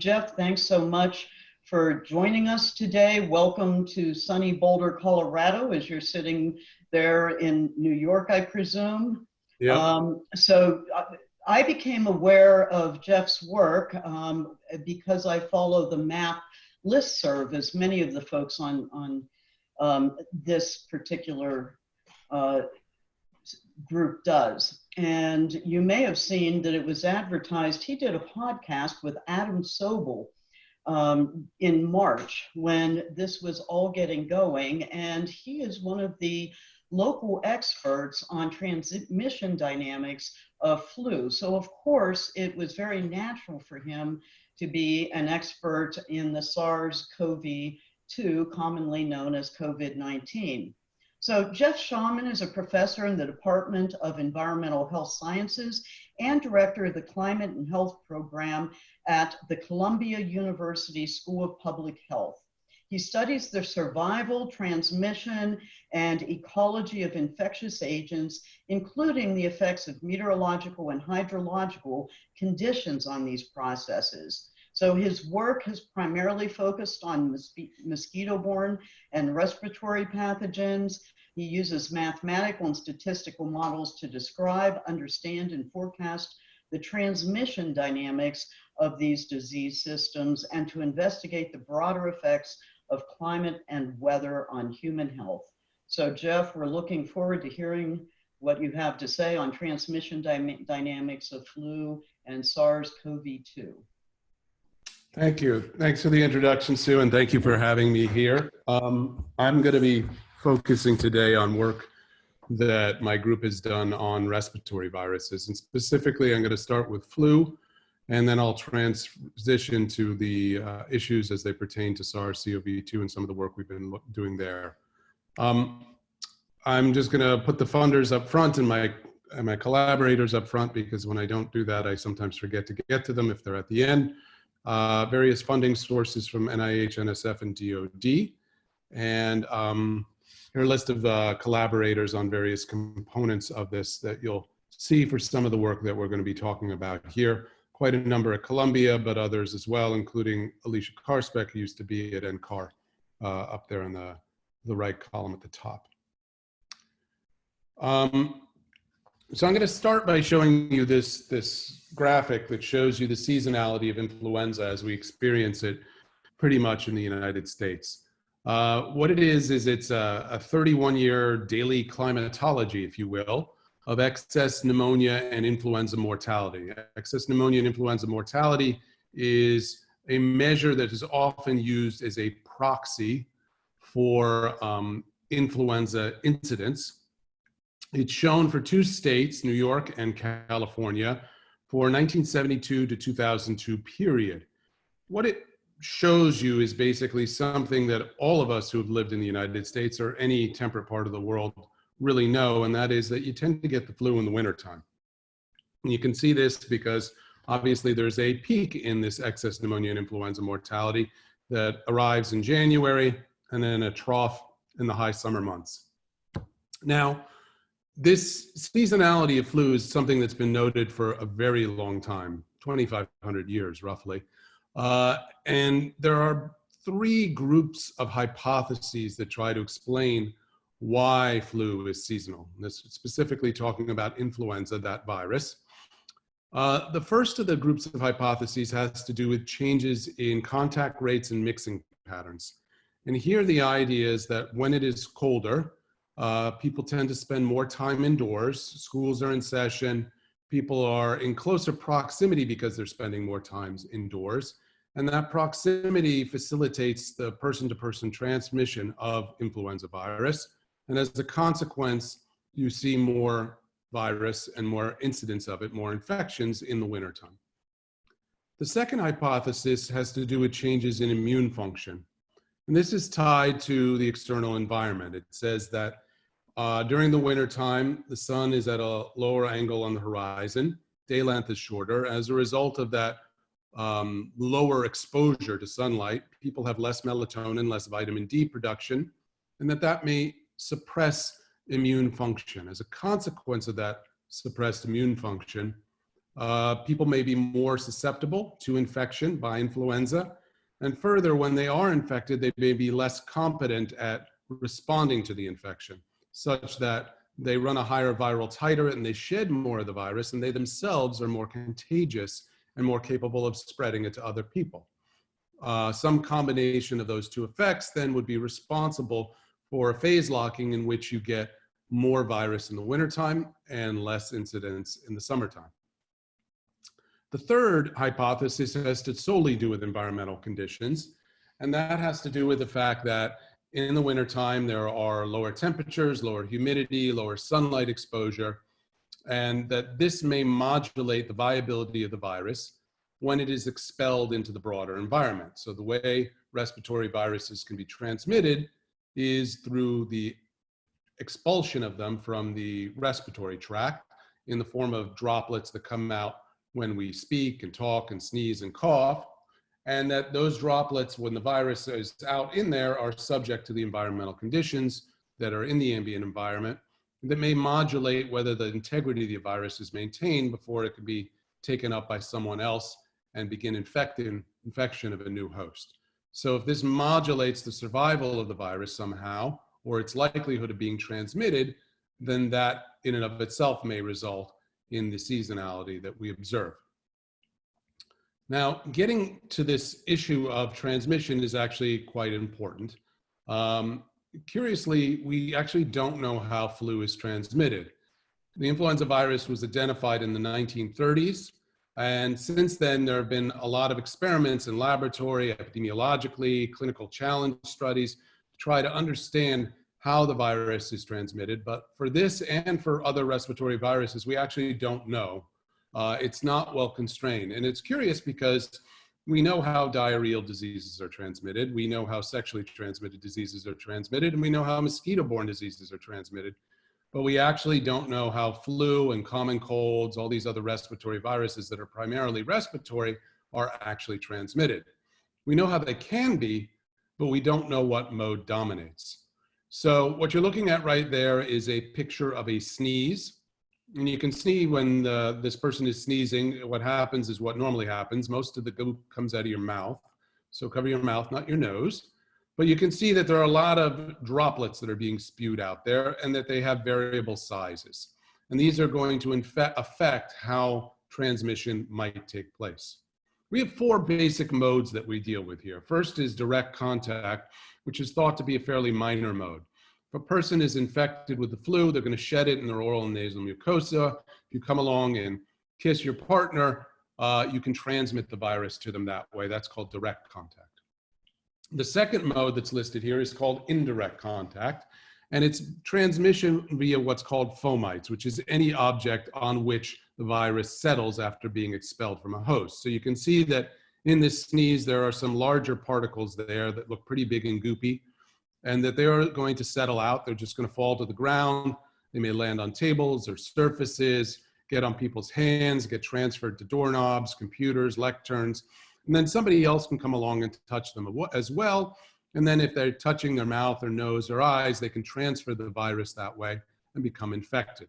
Jeff, thanks so much for joining us today. Welcome to sunny Boulder, Colorado, as you're sitting there in New York, I presume. Yeah. Um, so uh, I became aware of Jeff's work um, because I follow the MAP listserv, as many of the folks on, on um, this particular uh, group does. And you may have seen that it was advertised. He did a podcast with Adam Sobel um, in March when this was all getting going. And he is one of the local experts on transmission dynamics of flu. So, of course, it was very natural for him to be an expert in the SARS CoV 2, commonly known as COVID 19. So Jeff Shaman is a professor in the Department of Environmental Health Sciences and director of the Climate and Health Program at the Columbia University School of Public Health. He studies the survival, transmission, and ecology of infectious agents, including the effects of meteorological and hydrological conditions on these processes. So his work has primarily focused on mosquito-borne and respiratory pathogens. He uses mathematical and statistical models to describe, understand, and forecast the transmission dynamics of these disease systems and to investigate the broader effects of climate and weather on human health. So Jeff, we're looking forward to hearing what you have to say on transmission dy dynamics of flu and SARS-CoV-2. Thank you. Thanks for the introduction, Sue, and thank you for having me here. Um, I'm going to be focusing today on work that my group has done on respiratory viruses. And specifically, I'm going to start with flu, and then I'll transition to the uh, issues as they pertain to SARS-CoV-2 and some of the work we've been doing there. Um, I'm just going to put the funders up front and my, and my collaborators up front because when I don't do that, I sometimes forget to get to them if they're at the end uh, various funding sources from NIH, NSF, and DOD. And um, here a list of uh, collaborators on various components of this that you'll see for some of the work that we're going to be talking about here. Quite a number at Columbia, but others as well, including Alicia Karspek, who used to be at NCAR, uh, up there in the, the right column at the top. Um, so I'm going to start by showing you this, this graphic that shows you the seasonality of influenza as we experience it pretty much in the United States. Uh, what it is, is it's a, a 31 year daily climatology, if you will, of excess pneumonia and influenza mortality. Excess pneumonia and influenza mortality is a measure that is often used as a proxy for um, influenza incidence it's shown for two states, New York and California, for 1972 to 2002 period. What it shows you is basically something that all of us who have lived in the United States or any temperate part of the world really know, and that is that you tend to get the flu in the wintertime. And you can see this because obviously there's a peak in this excess pneumonia and influenza mortality that arrives in January and then a trough in the high summer months. Now, this seasonality of flu is something that's been noted for a very long time 2500 years roughly. Uh, and there are three groups of hypotheses that try to explain why flu is seasonal. This specifically talking about influenza that virus. Uh, the first of the groups of hypotheses has to do with changes in contact rates and mixing patterns. And here the idea is that when it is colder uh, people tend to spend more time indoors. Schools are in session. People are in closer proximity because they're spending more times indoors. And that proximity facilitates the person-to-person -person transmission of influenza virus. And as a consequence, you see more virus and more incidence of it, more infections in the wintertime. The second hypothesis has to do with changes in immune function. And this is tied to the external environment. It says that uh, during the winter time, the sun is at a lower angle on the horizon. Day length is shorter. As a result of that um, lower exposure to sunlight, people have less melatonin, less vitamin D production, and that that may suppress immune function. As a consequence of that suppressed immune function, uh, people may be more susceptible to infection by influenza. And further, when they are infected, they may be less competent at responding to the infection, such that they run a higher viral titer and they shed more of the virus, and they themselves are more contagious and more capable of spreading it to other people. Uh, some combination of those two effects then would be responsible for a phase locking in which you get more virus in the wintertime and less incidence in the summertime. The third hypothesis has to solely do with environmental conditions, and that has to do with the fact that in the wintertime there are lower temperatures, lower humidity, lower sunlight exposure, and that this may modulate the viability of the virus when it is expelled into the broader environment. So the way respiratory viruses can be transmitted is through the expulsion of them from the respiratory tract in the form of droplets that come out when we speak and talk and sneeze and cough, and that those droplets, when the virus is out in there, are subject to the environmental conditions that are in the ambient environment that may modulate whether the integrity of the virus is maintained before it could be taken up by someone else and begin infecting, infection of a new host. So if this modulates the survival of the virus somehow, or its likelihood of being transmitted, then that in and of itself may result in the seasonality that we observe. Now, getting to this issue of transmission is actually quite important. Um, curiously, we actually don't know how flu is transmitted. The influenza virus was identified in the 1930s, and since then there have been a lot of experiments in laboratory, epidemiologically, clinical challenge studies to try to understand how the virus is transmitted. But for this and for other respiratory viruses, we actually don't know. Uh, it's not well constrained. And it's curious because we know how diarrheal diseases are transmitted. We know how sexually transmitted diseases are transmitted, and we know how mosquito-borne diseases are transmitted. But we actually don't know how flu and common colds, all these other respiratory viruses that are primarily respiratory are actually transmitted. We know how they can be, but we don't know what mode dominates. So what you're looking at right there is a picture of a sneeze. And you can see when the, this person is sneezing, what happens is what normally happens. Most of the goop comes out of your mouth. So cover your mouth, not your nose. But you can see that there are a lot of droplets that are being spewed out there and that they have variable sizes. And these are going to affect how transmission might take place. We have four basic modes that we deal with here. First is direct contact, which is thought to be a fairly minor mode. If a person is infected with the flu, they're going to shed it in their oral and nasal mucosa. If you come along and kiss your partner, uh, you can transmit the virus to them that way. That's called direct contact. The second mode that's listed here is called indirect contact, and it's transmission via what's called fomites, which is any object on which the virus settles after being expelled from a host. So you can see that in this sneeze, there are some larger particles there that look pretty big and goopy and that they are going to settle out. They're just going to fall to the ground. They may land on tables or surfaces, get on people's hands, get transferred to doorknobs, computers, lecterns, and then somebody else can come along and touch them as well. And then if they're touching their mouth or nose or eyes, they can transfer the virus that way and become infected.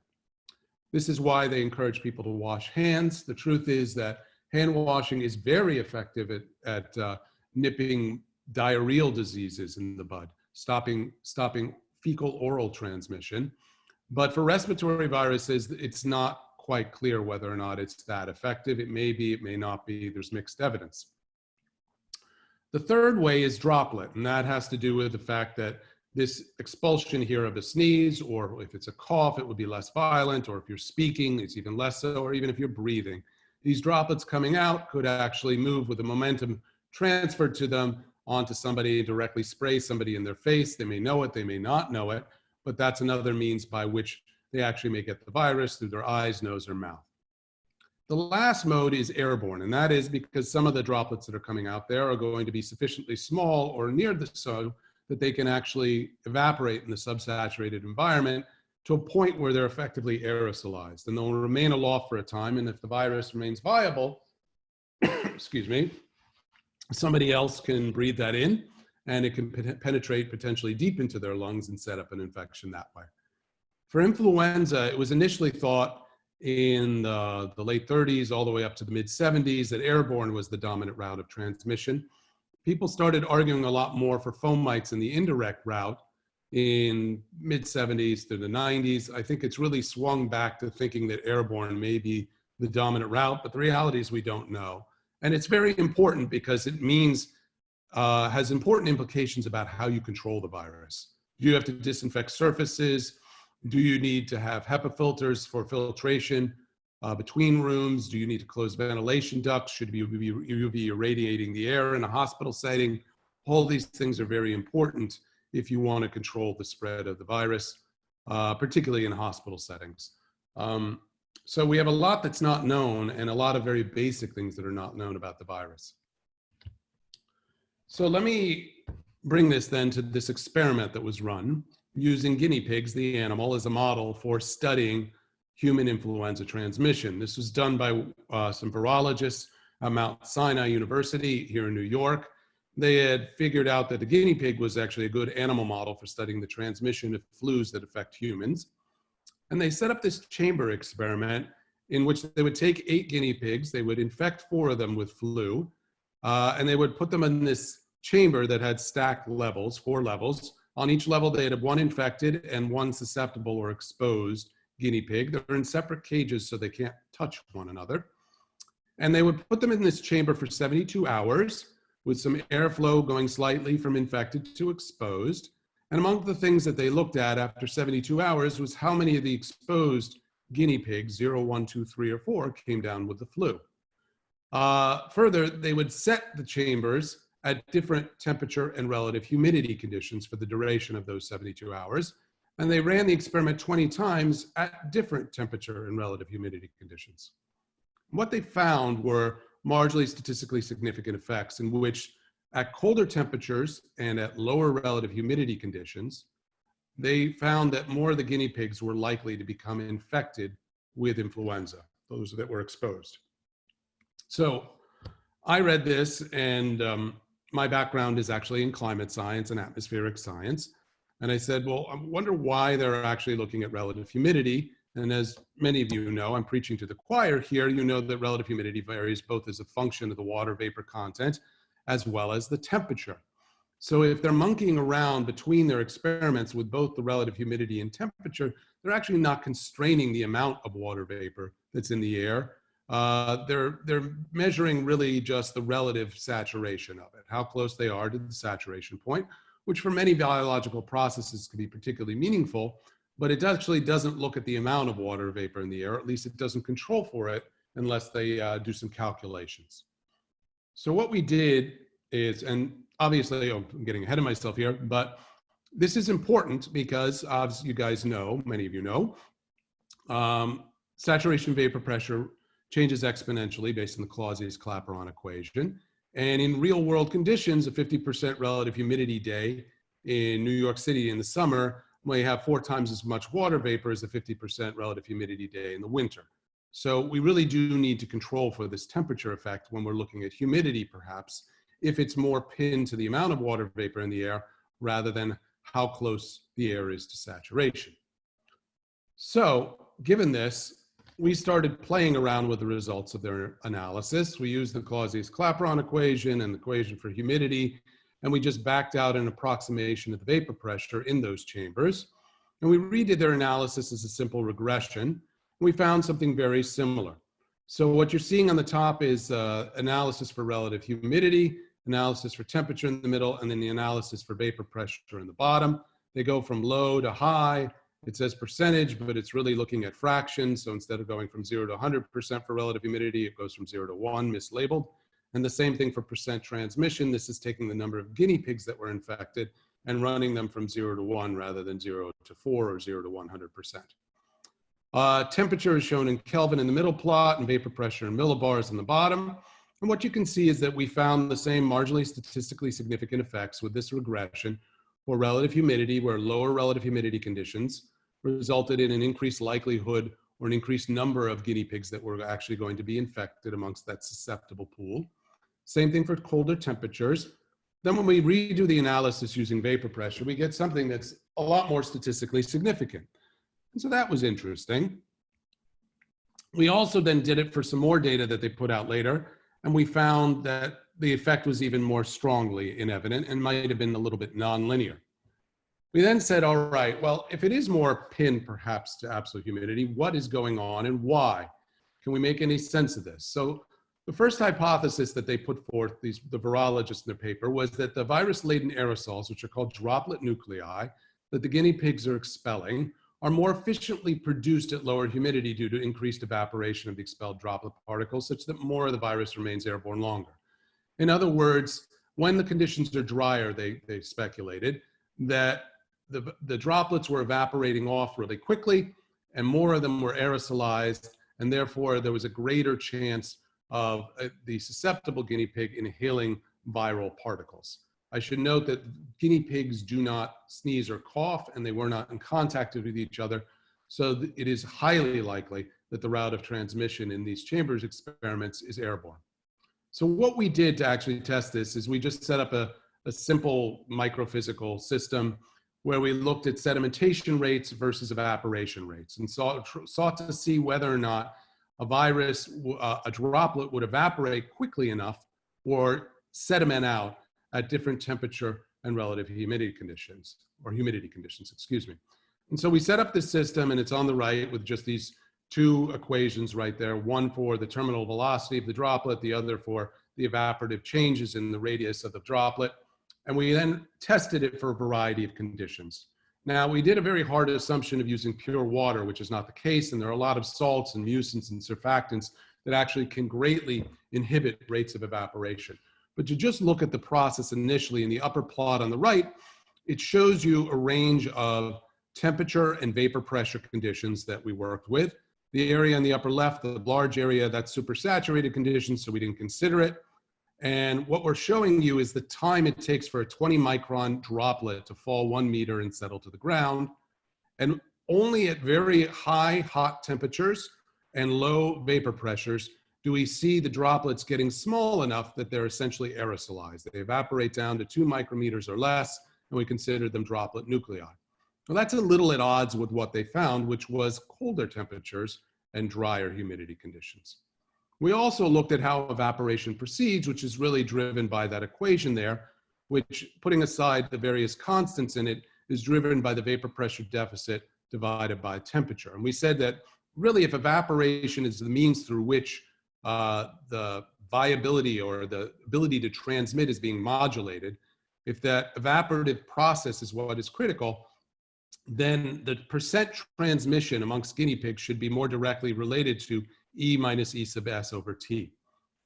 This is why they encourage people to wash hands. The truth is that hand washing is very effective at, at uh, nipping diarrheal diseases in the bud, stopping, stopping fecal oral transmission. But for respiratory viruses, it's not quite clear whether or not it's that effective. It may be, it may not be, there's mixed evidence. The third way is droplet, and that has to do with the fact that this expulsion here of a sneeze, or if it's a cough, it would be less violent, or if you're speaking, it's even less so, or even if you're breathing. These droplets coming out could actually move with the momentum transferred to them onto somebody, directly spray somebody in their face. They may know it, they may not know it, but that's another means by which they actually may get the virus through their eyes, nose, or mouth. The last mode is airborne, and that is because some of the droplets that are coming out there are going to be sufficiently small or near the so that they can actually evaporate in the subsaturated environment to a point where they're effectively aerosolized and they'll remain aloft for a time. And if the virus remains viable, excuse me, somebody else can breathe that in and it can penetrate potentially deep into their lungs and set up an infection that way. For influenza, it was initially thought in the, the late 30s all the way up to the mid 70s that airborne was the dominant route of transmission. People started arguing a lot more for fomites in the indirect route in mid 70s to the 90s. I think it's really swung back to thinking that airborne may be the dominant route, but the reality is we don't know. And it's very important because it means, uh, has important implications about how you control the virus. Do you have to disinfect surfaces? Do you need to have HEPA filters for filtration uh, between rooms? Do you need to close ventilation ducts? Should you be, you be irradiating the air in a hospital setting? All these things are very important if you want to control the spread of the virus, uh, particularly in hospital settings. Um, so we have a lot that's not known and a lot of very basic things that are not known about the virus. So let me bring this then to this experiment that was run using guinea pigs, the animal, as a model for studying human influenza transmission. This was done by uh, some virologists at Mount Sinai University here in New York. They had figured out that the guinea pig was actually a good animal model for studying the transmission of flus that affect humans. And they set up this chamber experiment in which they would take eight guinea pigs, they would infect four of them with flu, uh, and they would put them in this chamber that had stacked levels, four levels. On each level, they had one infected and one susceptible or exposed guinea pig. They're in separate cages so they can't touch one another. And they would put them in this chamber for 72 hours with some airflow going slightly from infected to exposed. And among the things that they looked at after 72 hours was how many of the exposed guinea pigs, 0, 1, 2, 3, or 4, came down with the flu. Uh, further, they would set the chambers at different temperature and relative humidity conditions for the duration of those 72 hours. And they ran the experiment 20 times at different temperature and relative humidity conditions. What they found were marginally statistically significant effects in which at colder temperatures and at lower relative humidity conditions, they found that more of the guinea pigs were likely to become infected with influenza, those that were exposed. So I read this and um, my background is actually in climate science and atmospheric science. And I said, well, I wonder why they're actually looking at relative humidity. And as many of you know, I'm preaching to the choir here, you know that relative humidity varies both as a function of the water vapor content as well as the temperature. So if they're monkeying around between their experiments with both the relative humidity and temperature, they're actually not constraining the amount of water vapor that's in the air. Uh, they're, they're measuring really just the relative saturation of it, how close they are to the saturation point, which for many biological processes can be particularly meaningful, but it actually doesn't look at the amount of water vapor in the air, at least it doesn't control for it unless they uh, do some calculations. So what we did is, and obviously oh, I'm getting ahead of myself here, but this is important because as you guys know, many of you know, um, saturation vapor pressure changes exponentially based on the Clausius-Clapeyron equation. And in real world conditions, a 50% relative humidity day in New York City in the summer may have four times as much water vapor as a 50% relative humidity day in the winter. So we really do need to control for this temperature effect when we're looking at humidity perhaps, if it's more pinned to the amount of water vapor in the air rather than how close the air is to saturation. So given this, we started playing around with the results of their analysis. We used the Clausius-Clapeyron equation and the equation for humidity, and we just backed out an approximation of the vapor pressure in those chambers. And we redid their analysis as a simple regression. We found something very similar. So what you're seeing on the top is uh, analysis for relative humidity, analysis for temperature in the middle, and then the analysis for vapor pressure in the bottom. They go from low to high, it says percentage, but it's really looking at fractions. So instead of going from zero to 100% for relative humidity, it goes from zero to one, mislabeled. And the same thing for percent transmission. This is taking the number of guinea pigs that were infected and running them from zero to one rather than zero to four or zero to 100%. Uh, temperature is shown in Kelvin in the middle plot and vapor pressure in millibars in the bottom. And what you can see is that we found the same marginally statistically significant effects with this regression for relative humidity, where lower relative humidity conditions resulted in an increased likelihood or an increased number of guinea pigs that were actually going to be infected amongst that susceptible pool. Same thing for colder temperatures. Then when we redo the analysis using vapor pressure, we get something that's a lot more statistically significant. And so that was interesting. We also then did it for some more data that they put out later, and we found that the effect was even more strongly in evident and might have been a little bit nonlinear. We then said, all right, well, if it is more pinned perhaps to absolute humidity, what is going on and why? Can we make any sense of this? So the first hypothesis that they put forth, these, the virologists in their paper, was that the virus-laden aerosols, which are called droplet nuclei, that the guinea pigs are expelling, are more efficiently produced at lower humidity due to increased evaporation of the expelled droplet particles, such that more of the virus remains airborne longer. In other words, when the conditions are drier, they, they speculated that the, the droplets were evaporating off really quickly and more of them were aerosolized and therefore there was a greater chance of uh, the susceptible guinea pig inhaling viral particles. I should note that guinea pigs do not sneeze or cough and they were not in contact with each other. So it is highly likely that the route of transmission in these chambers experiments is airborne. So what we did to actually test this is we just set up a, a simple microphysical system where we looked at sedimentation rates versus evaporation rates and saw, sought to see whether or not a virus, uh, a droplet would evaporate quickly enough or sediment out at different temperature and relative humidity conditions, or humidity conditions, excuse me. And so we set up this system and it's on the right with just these two equations right there, one for the terminal velocity of the droplet, the other for the evaporative changes in the radius of the droplet. And we then tested it for a variety of conditions. Now, we did a very hard assumption of using pure water, which is not the case, and there are a lot of salts and mucins and surfactants that actually can greatly inhibit rates of evaporation. But to just look at the process initially in the upper plot on the right, it shows you a range of temperature and vapor pressure conditions that we worked with. The area on the upper left, the large area, that's supersaturated conditions, so we didn't consider it. And what we're showing you is the time it takes for a 20 micron droplet to fall one meter and settle to the ground. And only at very high hot temperatures and low vapor pressures do we see the droplets getting small enough that they're essentially aerosolized. They evaporate down to two micrometers or less, and we consider them droplet nuclei. Well, that's a little at odds with what they found, which was colder temperatures and drier humidity conditions. We also looked at how evaporation proceeds, which is really driven by that equation there, which putting aside the various constants in it is driven by the vapor pressure deficit divided by temperature. And we said that really if evaporation is the means through which uh, the viability or the ability to transmit is being modulated, if that evaporative process is what is critical, then the percent transmission amongst guinea pigs should be more directly related to E minus E sub S over T.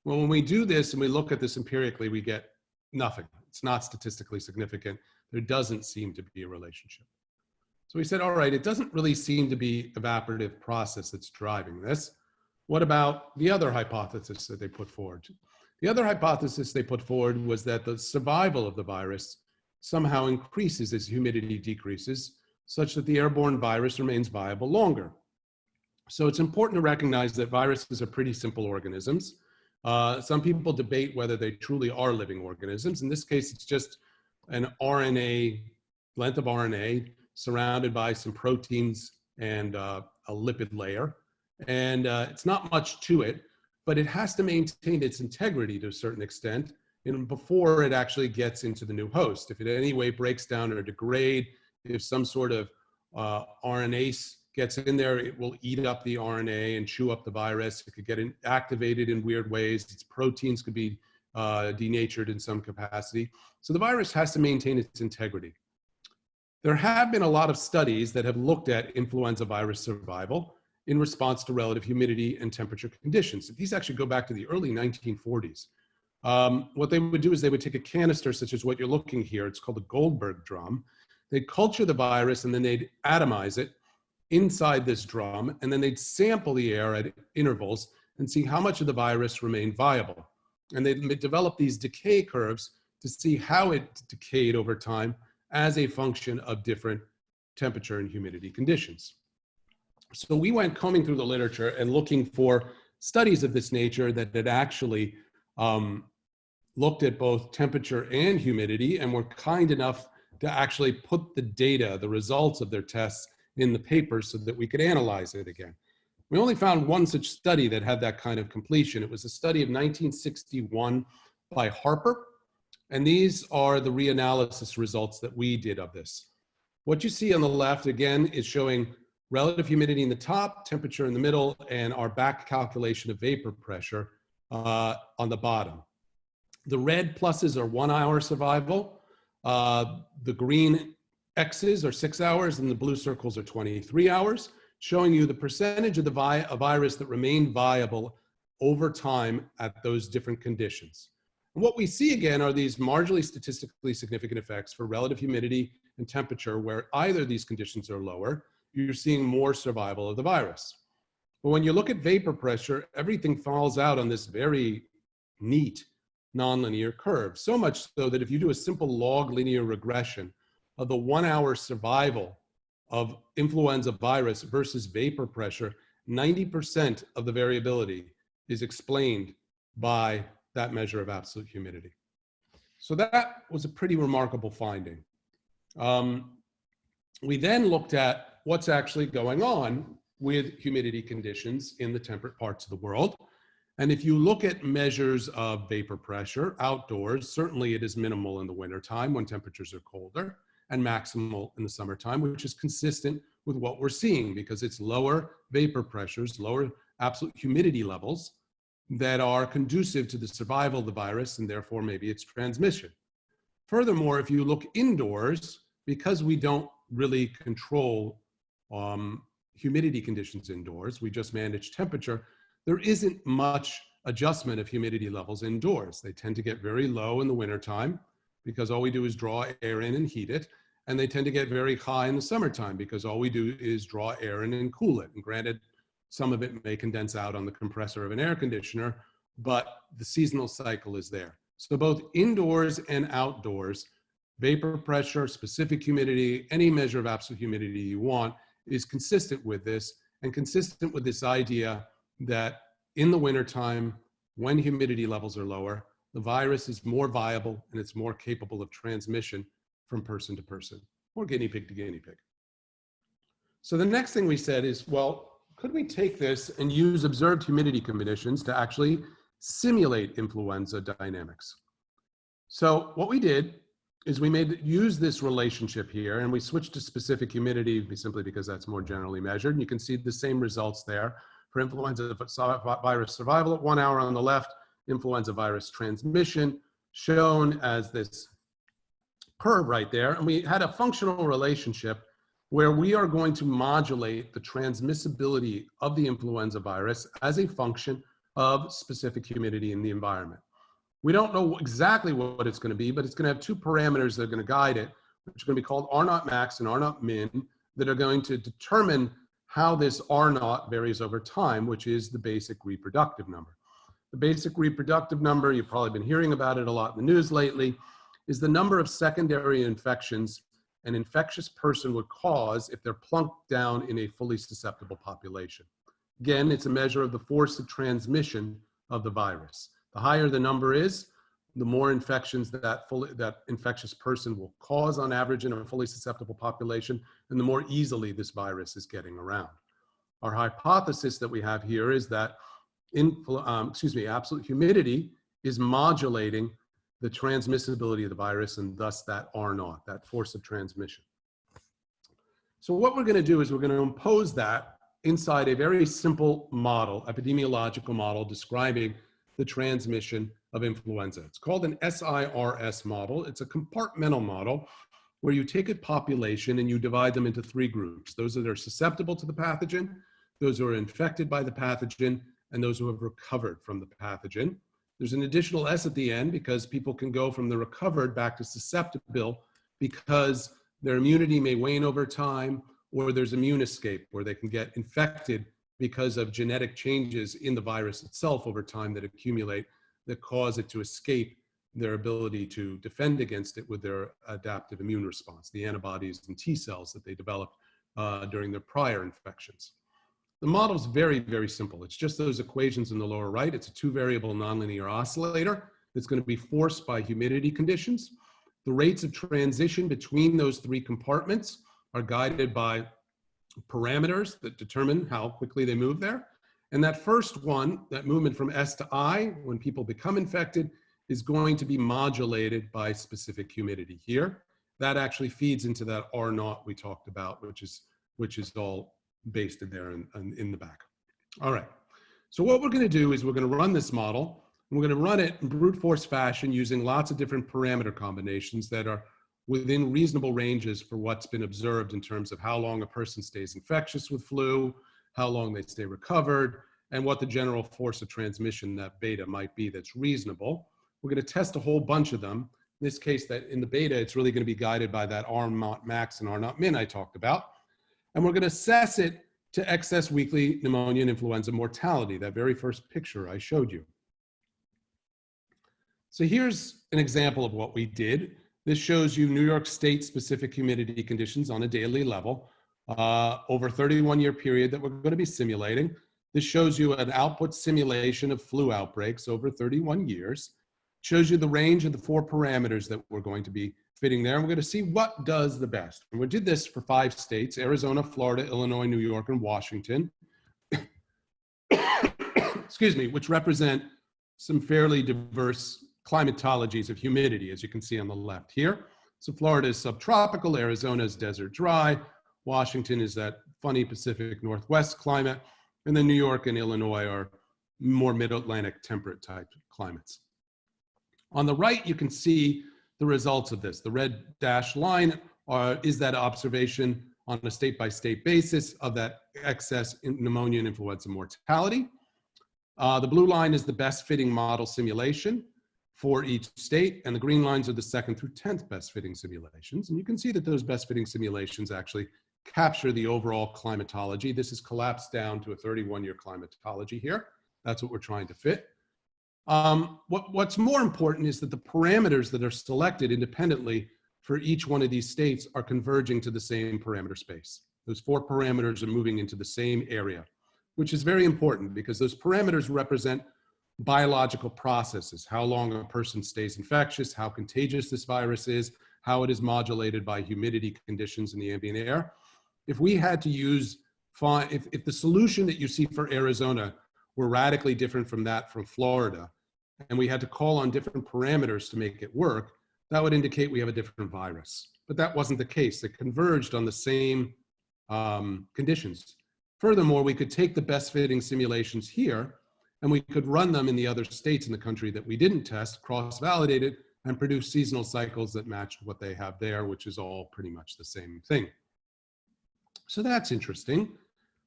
Well, when we do this and we look at this empirically, we get nothing. It's not statistically significant. There doesn't seem to be a relationship. So we said, all right, it doesn't really seem to be evaporative process that's driving this. What about the other hypothesis that they put forward? The other hypothesis they put forward was that the survival of the virus somehow increases as humidity decreases, such that the airborne virus remains viable longer. So it's important to recognize that viruses are pretty simple organisms. Uh, some people debate whether they truly are living organisms. In this case, it's just an RNA, length of RNA surrounded by some proteins and uh, a lipid layer. And uh, it's not much to it, but it has to maintain its integrity to a certain extent and before it actually gets into the new host. If it in any way breaks down or degrade, if some sort of uh, RNase gets in there, it will eat up the RNA and chew up the virus. It could get in, activated in weird ways. Its proteins could be uh, denatured in some capacity. So the virus has to maintain its integrity. There have been a lot of studies that have looked at influenza virus survival in response to relative humidity and temperature conditions. These actually go back to the early 1940s. Um, what they would do is they would take a canister such as what you're looking here. It's called a Goldberg drum. They'd culture the virus and then they'd atomize it inside this drum, and then they'd sample the air at intervals and see how much of the virus remained viable. And they'd develop these decay curves to see how it decayed over time as a function of different temperature and humidity conditions. So we went combing through the literature and looking for studies of this nature that had actually um, looked at both temperature and humidity and were kind enough to actually put the data, the results of their tests in the paper so that we could analyze it again. We only found one such study that had that kind of completion. It was a study of 1961 by Harper. And these are the reanalysis results that we did of this. What you see on the left, again, is showing relative humidity in the top, temperature in the middle, and our back calculation of vapor pressure uh, on the bottom. The red pluses are one hour survival. Uh, the green X's are six hours and the blue circles are 23 hours, showing you the percentage of the vi a virus that remained viable over time at those different conditions. And what we see again are these marginally statistically significant effects for relative humidity and temperature where either these conditions are lower, you're seeing more survival of the virus. But when you look at vapor pressure, everything falls out on this very neat nonlinear curve. So much so that if you do a simple log linear regression of the one hour survival of influenza virus versus vapor pressure, 90% of the variability is explained by that measure of absolute humidity. So that was a pretty remarkable finding. Um, we then looked at what's actually going on with humidity conditions in the temperate parts of the world. And if you look at measures of vapor pressure outdoors, certainly it is minimal in the wintertime when temperatures are colder and maximal in the summertime, which is consistent with what we're seeing because it's lower vapor pressures, lower absolute humidity levels that are conducive to the survival of the virus and therefore maybe its transmission. Furthermore, if you look indoors, because we don't really control um, humidity conditions indoors, we just manage temperature, there isn't much adjustment of humidity levels indoors. They tend to get very low in the wintertime because all we do is draw air in and heat it. And they tend to get very high in the summertime because all we do is draw air in and cool it. And granted, some of it may condense out on the compressor of an air conditioner, but the seasonal cycle is there. So both indoors and outdoors, vapor pressure, specific humidity, any measure of absolute humidity you want is consistent with this and consistent with this idea that in the wintertime, when humidity levels are lower, the virus is more viable and it's more capable of transmission from person to person or guinea pig to guinea pig. So the next thing we said is, well, could we take this and use observed humidity conditions to actually simulate influenza dynamics? So what we did is we made use this relationship here and we switched to specific humidity simply because that's more generally measured. And you can see the same results there for influenza virus survival at one hour on the left, influenza virus transmission shown as this curve right there. And we had a functional relationship where we are going to modulate the transmissibility of the influenza virus as a function of specific humidity in the environment. We don't know exactly what it's going to be, but it's going to have two parameters that are going to guide it, which are going to be called R naught max and R naught min, that are going to determine how this R naught varies over time, which is the basic reproductive number. The basic reproductive number, you've probably been hearing about it a lot in the news lately, is the number of secondary infections an infectious person would cause if they're plunked down in a fully susceptible population. Again, it's a measure of the force of transmission of the virus. The higher the number is, the more infections that fully, that infectious person will cause on average in a fully susceptible population, and the more easily this virus is getting around. Our hypothesis that we have here is that, in, um, excuse me, absolute humidity is modulating the transmissibility of the virus and thus that R naught, that force of transmission. So what we're gonna do is we're gonna impose that inside a very simple model, epidemiological model describing the transmission of influenza. It's called an SIRS model. It's a compartmental model where you take a population and you divide them into three groups. Those that are susceptible to the pathogen, those who are infected by the pathogen, and those who have recovered from the pathogen. There's an additional S at the end because people can go from the recovered back to susceptible because their immunity may wane over time or there's immune escape where they can get infected because of genetic changes in the virus itself over time that accumulate that cause it to escape their ability to defend against it with their adaptive immune response, the antibodies and T cells that they developed uh, during their prior infections. The model is very, very simple. It's just those equations in the lower right. It's a two variable nonlinear oscillator that's going to be forced by humidity conditions. The rates of transition between those three compartments are guided by parameters that determine how quickly they move there. And that first one, that movement from S to I, when people become infected, is going to be modulated by specific humidity here. That actually feeds into that R naught we talked about, which is, which is all based in there and in, in the back. All right. So what we're gonna do is we're gonna run this model and we're gonna run it in brute force fashion using lots of different parameter combinations that are within reasonable ranges for what's been observed in terms of how long a person stays infectious with flu, how long they stay recovered, and what the general force of transmission, that beta might be that's reasonable. We're gonna test a whole bunch of them. In this case, that in the beta, it's really gonna be guided by that R naught max and R naught min I talked about. And we're gonna assess it to excess weekly pneumonia and influenza mortality, that very first picture I showed you. So here's an example of what we did. This shows you New York State specific humidity conditions on a daily level uh, over a 31 year period that we're going to be simulating. This shows you an output simulation of flu outbreaks over 31 years. Shows you the range of the four parameters that we're going to be fitting there. And we're going to see what does the best. And we did this for five states, Arizona, Florida, Illinois, New York, and Washington. Excuse me, which represent some fairly diverse climatologies of humidity, as you can see on the left here. So Florida is subtropical, Arizona is desert dry, Washington is that funny Pacific Northwest climate, and then New York and Illinois are more mid-Atlantic temperate type climates. On the right, you can see the results of this. The red dashed line are, is that observation on a state-by-state -state basis of that excess pneumonia and influenza mortality. Uh, the blue line is the best fitting model simulation for each state, and the green lines are the second through 10th best fitting simulations. And you can see that those best fitting simulations actually capture the overall climatology. This is collapsed down to a 31 year climatology here. That's what we're trying to fit. Um, what, what's more important is that the parameters that are selected independently for each one of these states are converging to the same parameter space. Those four parameters are moving into the same area, which is very important because those parameters represent biological processes, how long a person stays infectious, how contagious this virus is, how it is modulated by humidity conditions in the ambient air. If we had to use, if, if the solution that you see for Arizona were radically different from that from Florida, and we had to call on different parameters to make it work, that would indicate we have a different virus. But that wasn't the case. It converged on the same um, conditions. Furthermore, we could take the best fitting simulations here and we could run them in the other states in the country that we didn't test, cross-validate it, and produce seasonal cycles that matched what they have there, which is all pretty much the same thing. So that's interesting.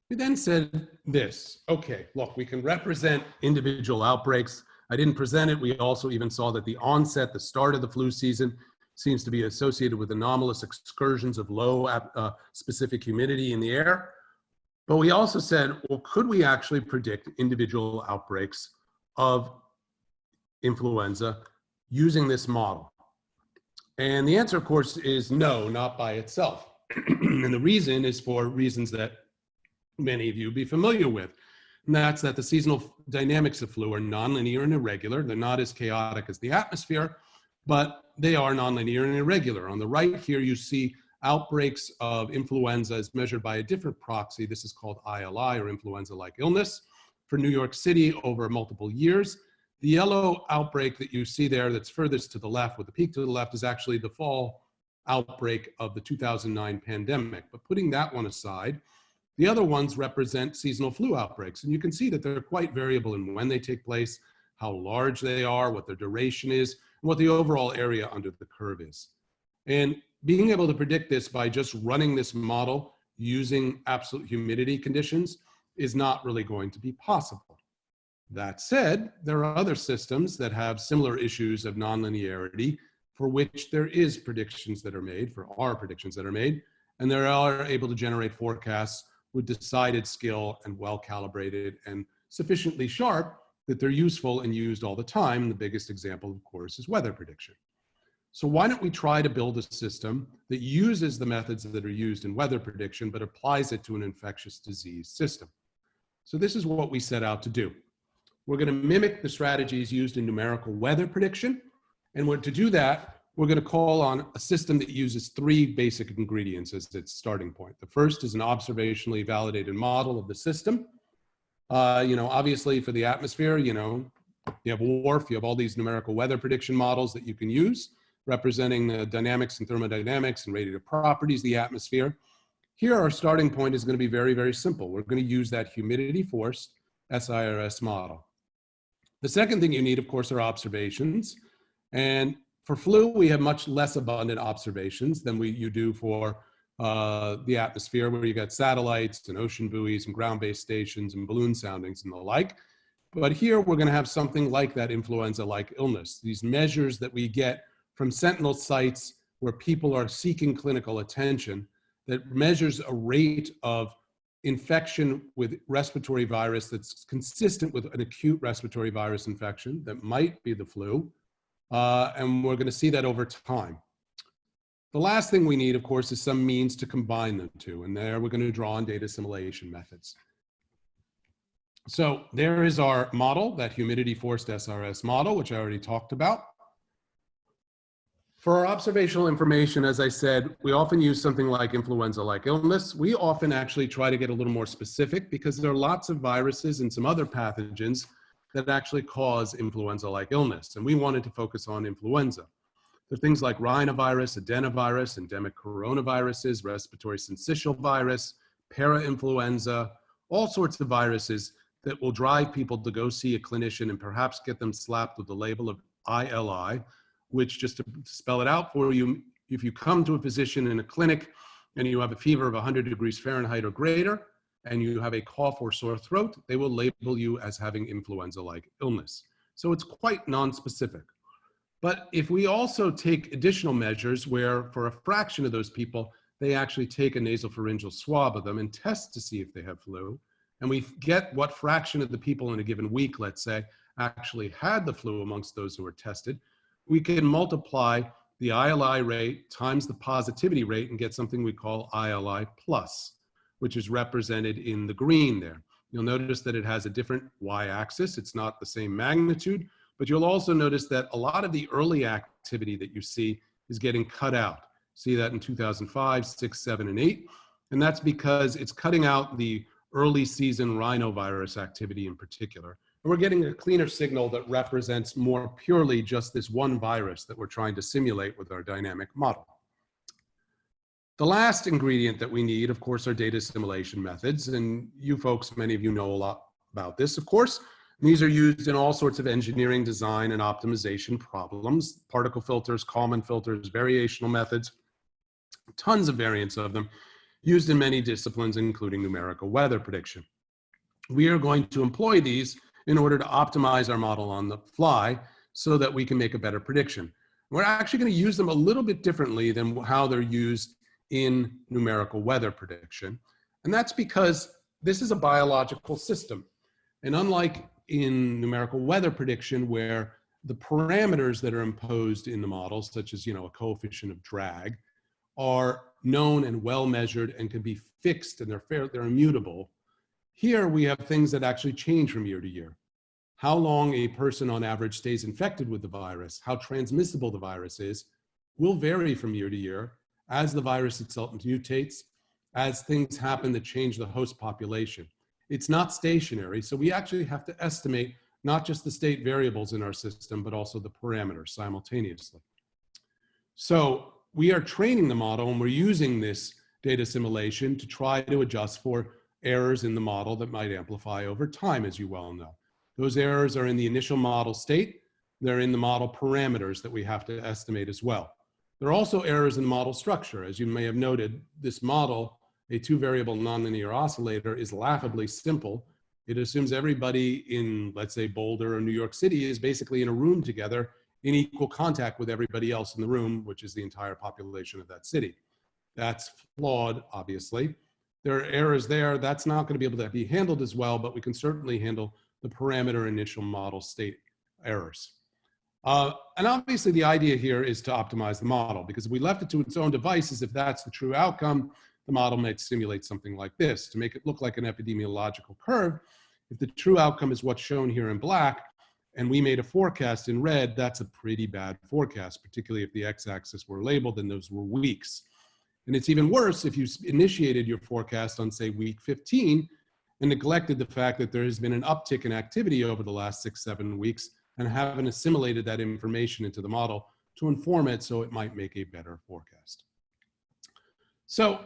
We then said this, okay, look, we can represent individual outbreaks. I didn't present it. We also even saw that the onset, the start of the flu season, seems to be associated with anomalous excursions of low uh, specific humidity in the air. But we also said, well, could we actually predict individual outbreaks of influenza using this model? And the answer, of course, is no, not by itself. and the reason is for reasons that many of you be familiar with. And that's that the seasonal dynamics of flu are nonlinear and irregular. They're not as chaotic as the atmosphere, but they are nonlinear and irregular. On the right here, you see outbreaks of influenza is measured by a different proxy. This is called ILI or influenza-like illness for New York City over multiple years. The yellow outbreak that you see there that's furthest to the left with the peak to the left is actually the fall outbreak of the 2009 pandemic. But putting that one aside, the other ones represent seasonal flu outbreaks. And you can see that they're quite variable in when they take place, how large they are, what their duration is, and what the overall area under the curve is. And being able to predict this by just running this model using absolute humidity conditions is not really going to be possible. That said, there are other systems that have similar issues of nonlinearity for which there is predictions that are made, for our predictions that are made, and they are able to generate forecasts with decided skill and well calibrated and sufficiently sharp that they're useful and used all the time. The biggest example, of course, is weather prediction. So why don't we try to build a system that uses the methods that are used in weather prediction, but applies it to an infectious disease system? So this is what we set out to do. We're gonna mimic the strategies used in numerical weather prediction. And to do that, we're going to call on a system that uses three basic ingredients as its starting point. The first is an observationally validated model of the system. Uh, you know, obviously for the atmosphere, you know, you have WRF, you have all these numerical weather prediction models that you can use representing the dynamics and thermodynamics and radiative properties the atmosphere. Here, our starting point is going to be very, very simple. We're going to use that humidity forced SIRS model. The second thing you need, of course, are observations. And for flu, we have much less abundant observations than we, you do for uh, the atmosphere, where you got satellites and ocean buoys and ground-based stations and balloon soundings and the like. But here, we're going to have something like that influenza-like illness. These measures that we get from sentinel sites where people are seeking clinical attention that measures a rate of infection with respiratory virus that's consistent with an acute respiratory virus infection that might be the flu. Uh, and we're gonna see that over time. The last thing we need, of course, is some means to combine the two. And there we're gonna draw on data assimilation methods. So there is our model, that humidity forced SIRS model, which I already talked about. For our observational information, as I said, we often use something like influenza-like illness. We often actually try to get a little more specific because there are lots of viruses and some other pathogens that actually cause influenza-like illness. And we wanted to focus on influenza. There are things like rhinovirus, adenovirus, endemic coronaviruses, respiratory syncytial virus, parainfluenza, all sorts of viruses that will drive people to go see a clinician and perhaps get them slapped with the label of ILI, which just to spell it out for you, if you come to a physician in a clinic and you have a fever of 100 degrees Fahrenheit or greater, and you have a cough or sore throat, they will label you as having influenza-like illness. So it's quite non-specific. But if we also take additional measures where for a fraction of those people, they actually take a nasopharyngeal swab of them and test to see if they have flu, and we get what fraction of the people in a given week, let's say, actually had the flu amongst those who were tested, we can multiply the ILI rate times the positivity rate and get something we call ILI plus, which is represented in the green there. You'll notice that it has a different y-axis. It's not the same magnitude, but you'll also notice that a lot of the early activity that you see is getting cut out. See that in 2005, six, seven, and eight. And that's because it's cutting out the early season rhinovirus activity in particular. We're getting a cleaner signal that represents more purely just this one virus that we're trying to simulate with our dynamic model. The last ingredient that we need, of course, are data assimilation methods. And you folks, many of you know a lot about this, of course. These are used in all sorts of engineering, design, and optimization problems, particle filters, Kalman filters, variational methods, tons of variants of them, used in many disciplines, including numerical weather prediction. We are going to employ these in order to optimize our model on the fly so that we can make a better prediction. We're actually going to use them a little bit differently than how they're used in numerical weather prediction. And that's because this is a biological system. And unlike in numerical weather prediction, where the parameters that are imposed in the model, such as you know a coefficient of drag, are known and well measured and can be fixed and they're fair, they're immutable. Here we have things that actually change from year to year. How long a person on average stays infected with the virus, how transmissible the virus is, will vary from year to year as the virus itself mutates, as things happen that change the host population. It's not stationary, so we actually have to estimate not just the state variables in our system, but also the parameters simultaneously. So we are training the model and we're using this data assimilation to try to adjust for errors in the model that might amplify over time, as you well know. Those errors are in the initial model state. They're in the model parameters that we have to estimate as well. There are also errors in model structure. As you may have noted, this model, a two variable nonlinear oscillator is laughably simple. It assumes everybody in, let's say, Boulder or New York City is basically in a room together in equal contact with everybody else in the room, which is the entire population of that city. That's flawed, obviously there are errors there. That's not going to be able to be handled as well, but we can certainly handle the parameter initial model state errors. Uh, and obviously the idea here is to optimize the model because if we left it to its own devices, if that's the true outcome, the model might simulate something like this to make it look like an epidemiological curve. If the true outcome is what's shown here in black, and we made a forecast in red, that's a pretty bad forecast, particularly if the x-axis were labeled and those were weeks. And it's even worse if you initiated your forecast on say week 15 and neglected the fact that there has been an uptick in activity over the last six, seven weeks and haven't assimilated that information into the model to inform it so it might make a better forecast. So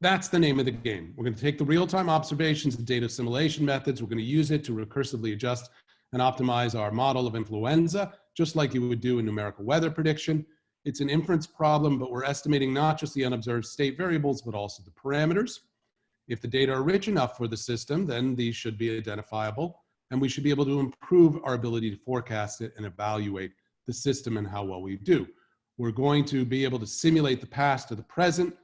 that's the name of the game. We're going to take the real-time observations and data assimilation methods. We're going to use it to recursively adjust and optimize our model of influenza, just like you would do in numerical weather prediction. It's an inference problem, but we're estimating not just the unobserved state variables, but also the parameters. If the data are rich enough for the system, then these should be identifiable, and we should be able to improve our ability to forecast it and evaluate the system and how well we do. We're going to be able to simulate the past to the present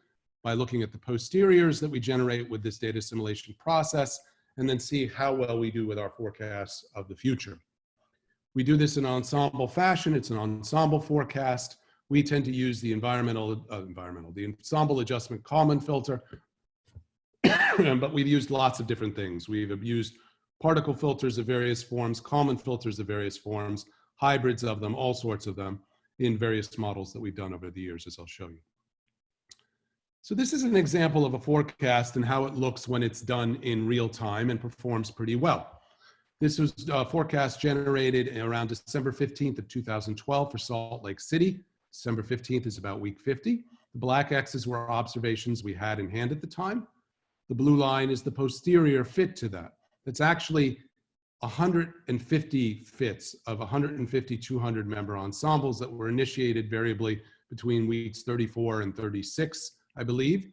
by looking at the posteriors that we generate with this data assimilation process, and then see how well we do with our forecasts of the future. We do this in ensemble fashion. It's an ensemble forecast. We tend to use the environmental, uh, environmental, the ensemble adjustment Kalman filter, but we've used lots of different things. We've used particle filters of various forms, Kalman filters of various forms, hybrids of them, all sorts of them in various models that we've done over the years, as I'll show you. So this is an example of a forecast and how it looks when it's done in real time and performs pretty well. This was a forecast generated around December 15th of 2012 for Salt Lake City. December 15th is about week 50. The black X's were observations we had in hand at the time. The blue line is the posterior fit to that. It's actually 150 fits of 150 200 member ensembles that were initiated variably between weeks 34 and 36 I believe.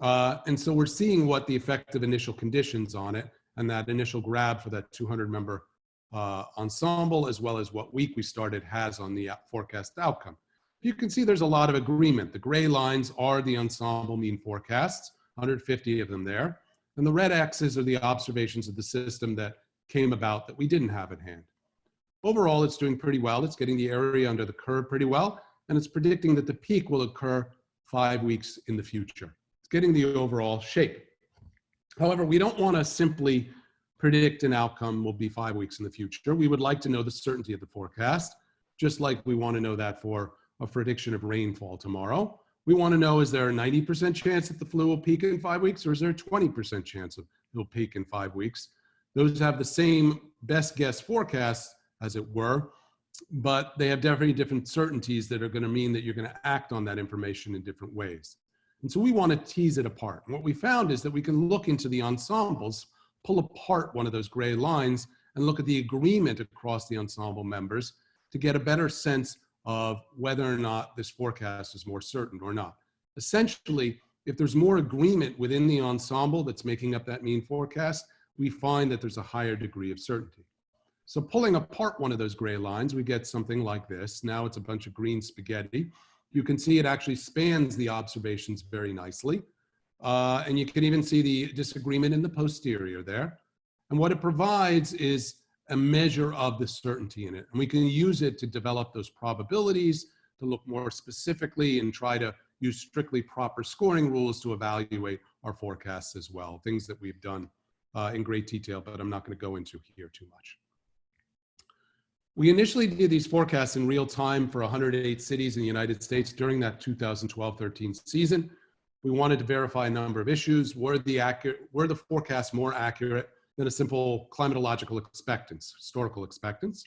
Uh, and so we're seeing what the effective initial conditions on it and that initial grab for that 200 member uh, ensemble, as well as what week we started has on the forecast outcome. You can see there's a lot of agreement. The gray lines are the ensemble mean forecasts, 150 of them there. And the red X's are the observations of the system that came about that we didn't have at hand. Overall, it's doing pretty well. It's getting the area under the curve pretty well, and it's predicting that the peak will occur five weeks in the future. It's getting the overall shape. However, we don't want to simply predict an outcome will be five weeks in the future. We would like to know the certainty of the forecast, just like we want to know that for a prediction of rainfall tomorrow. We want to know, is there a 90% chance that the flu will peak in five weeks or is there a 20% chance of it'll peak in five weeks? Those have the same best guess forecasts, as it were, but they have definitely different certainties that are going to mean that you're going to act on that information in different ways. And so we want to tease it apart. And what we found is that we can look into the ensembles, pull apart one of those gray lines, and look at the agreement across the ensemble members to get a better sense of whether or not this forecast is more certain or not. Essentially, if there's more agreement within the ensemble that's making up that mean forecast, we find that there's a higher degree of certainty. So pulling apart one of those gray lines, we get something like this. Now it's a bunch of green spaghetti. You can see it actually spans the observations very nicely. Uh, and you can even see the disagreement in the posterior there. And what it provides is a measure of the certainty in it. And we can use it to develop those probabilities, to look more specifically and try to use strictly proper scoring rules to evaluate our forecasts as well, things that we've done uh, in great detail, but I'm not gonna go into here too much. We initially did these forecasts in real time for 108 cities in the United States during that 2012-13 season. We wanted to verify a number of issues. Were the, accurate, were the forecasts more accurate than a simple climatological expectance, historical expectance?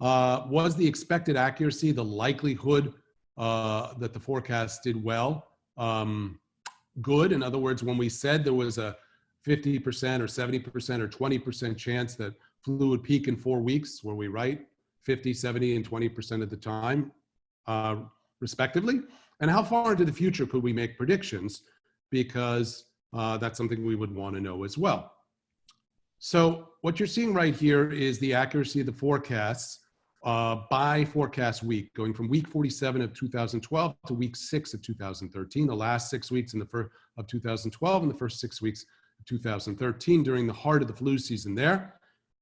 Uh, was the expected accuracy, the likelihood uh, that the forecast did well, um, good? In other words, when we said there was a 50% or 70% or 20% chance that flu would peak in four weeks, were we right? 50, 70, and 20% of the time, uh, respectively? And how far into the future could we make predictions? Because uh, that's something we would want to know as well. So what you're seeing right here is the accuracy of the forecasts uh, by forecast week, going from week 47 of 2012 to week six of 2013, the last six weeks in the first of 2012 and the first six weeks of 2013 during the heart of the flu season there.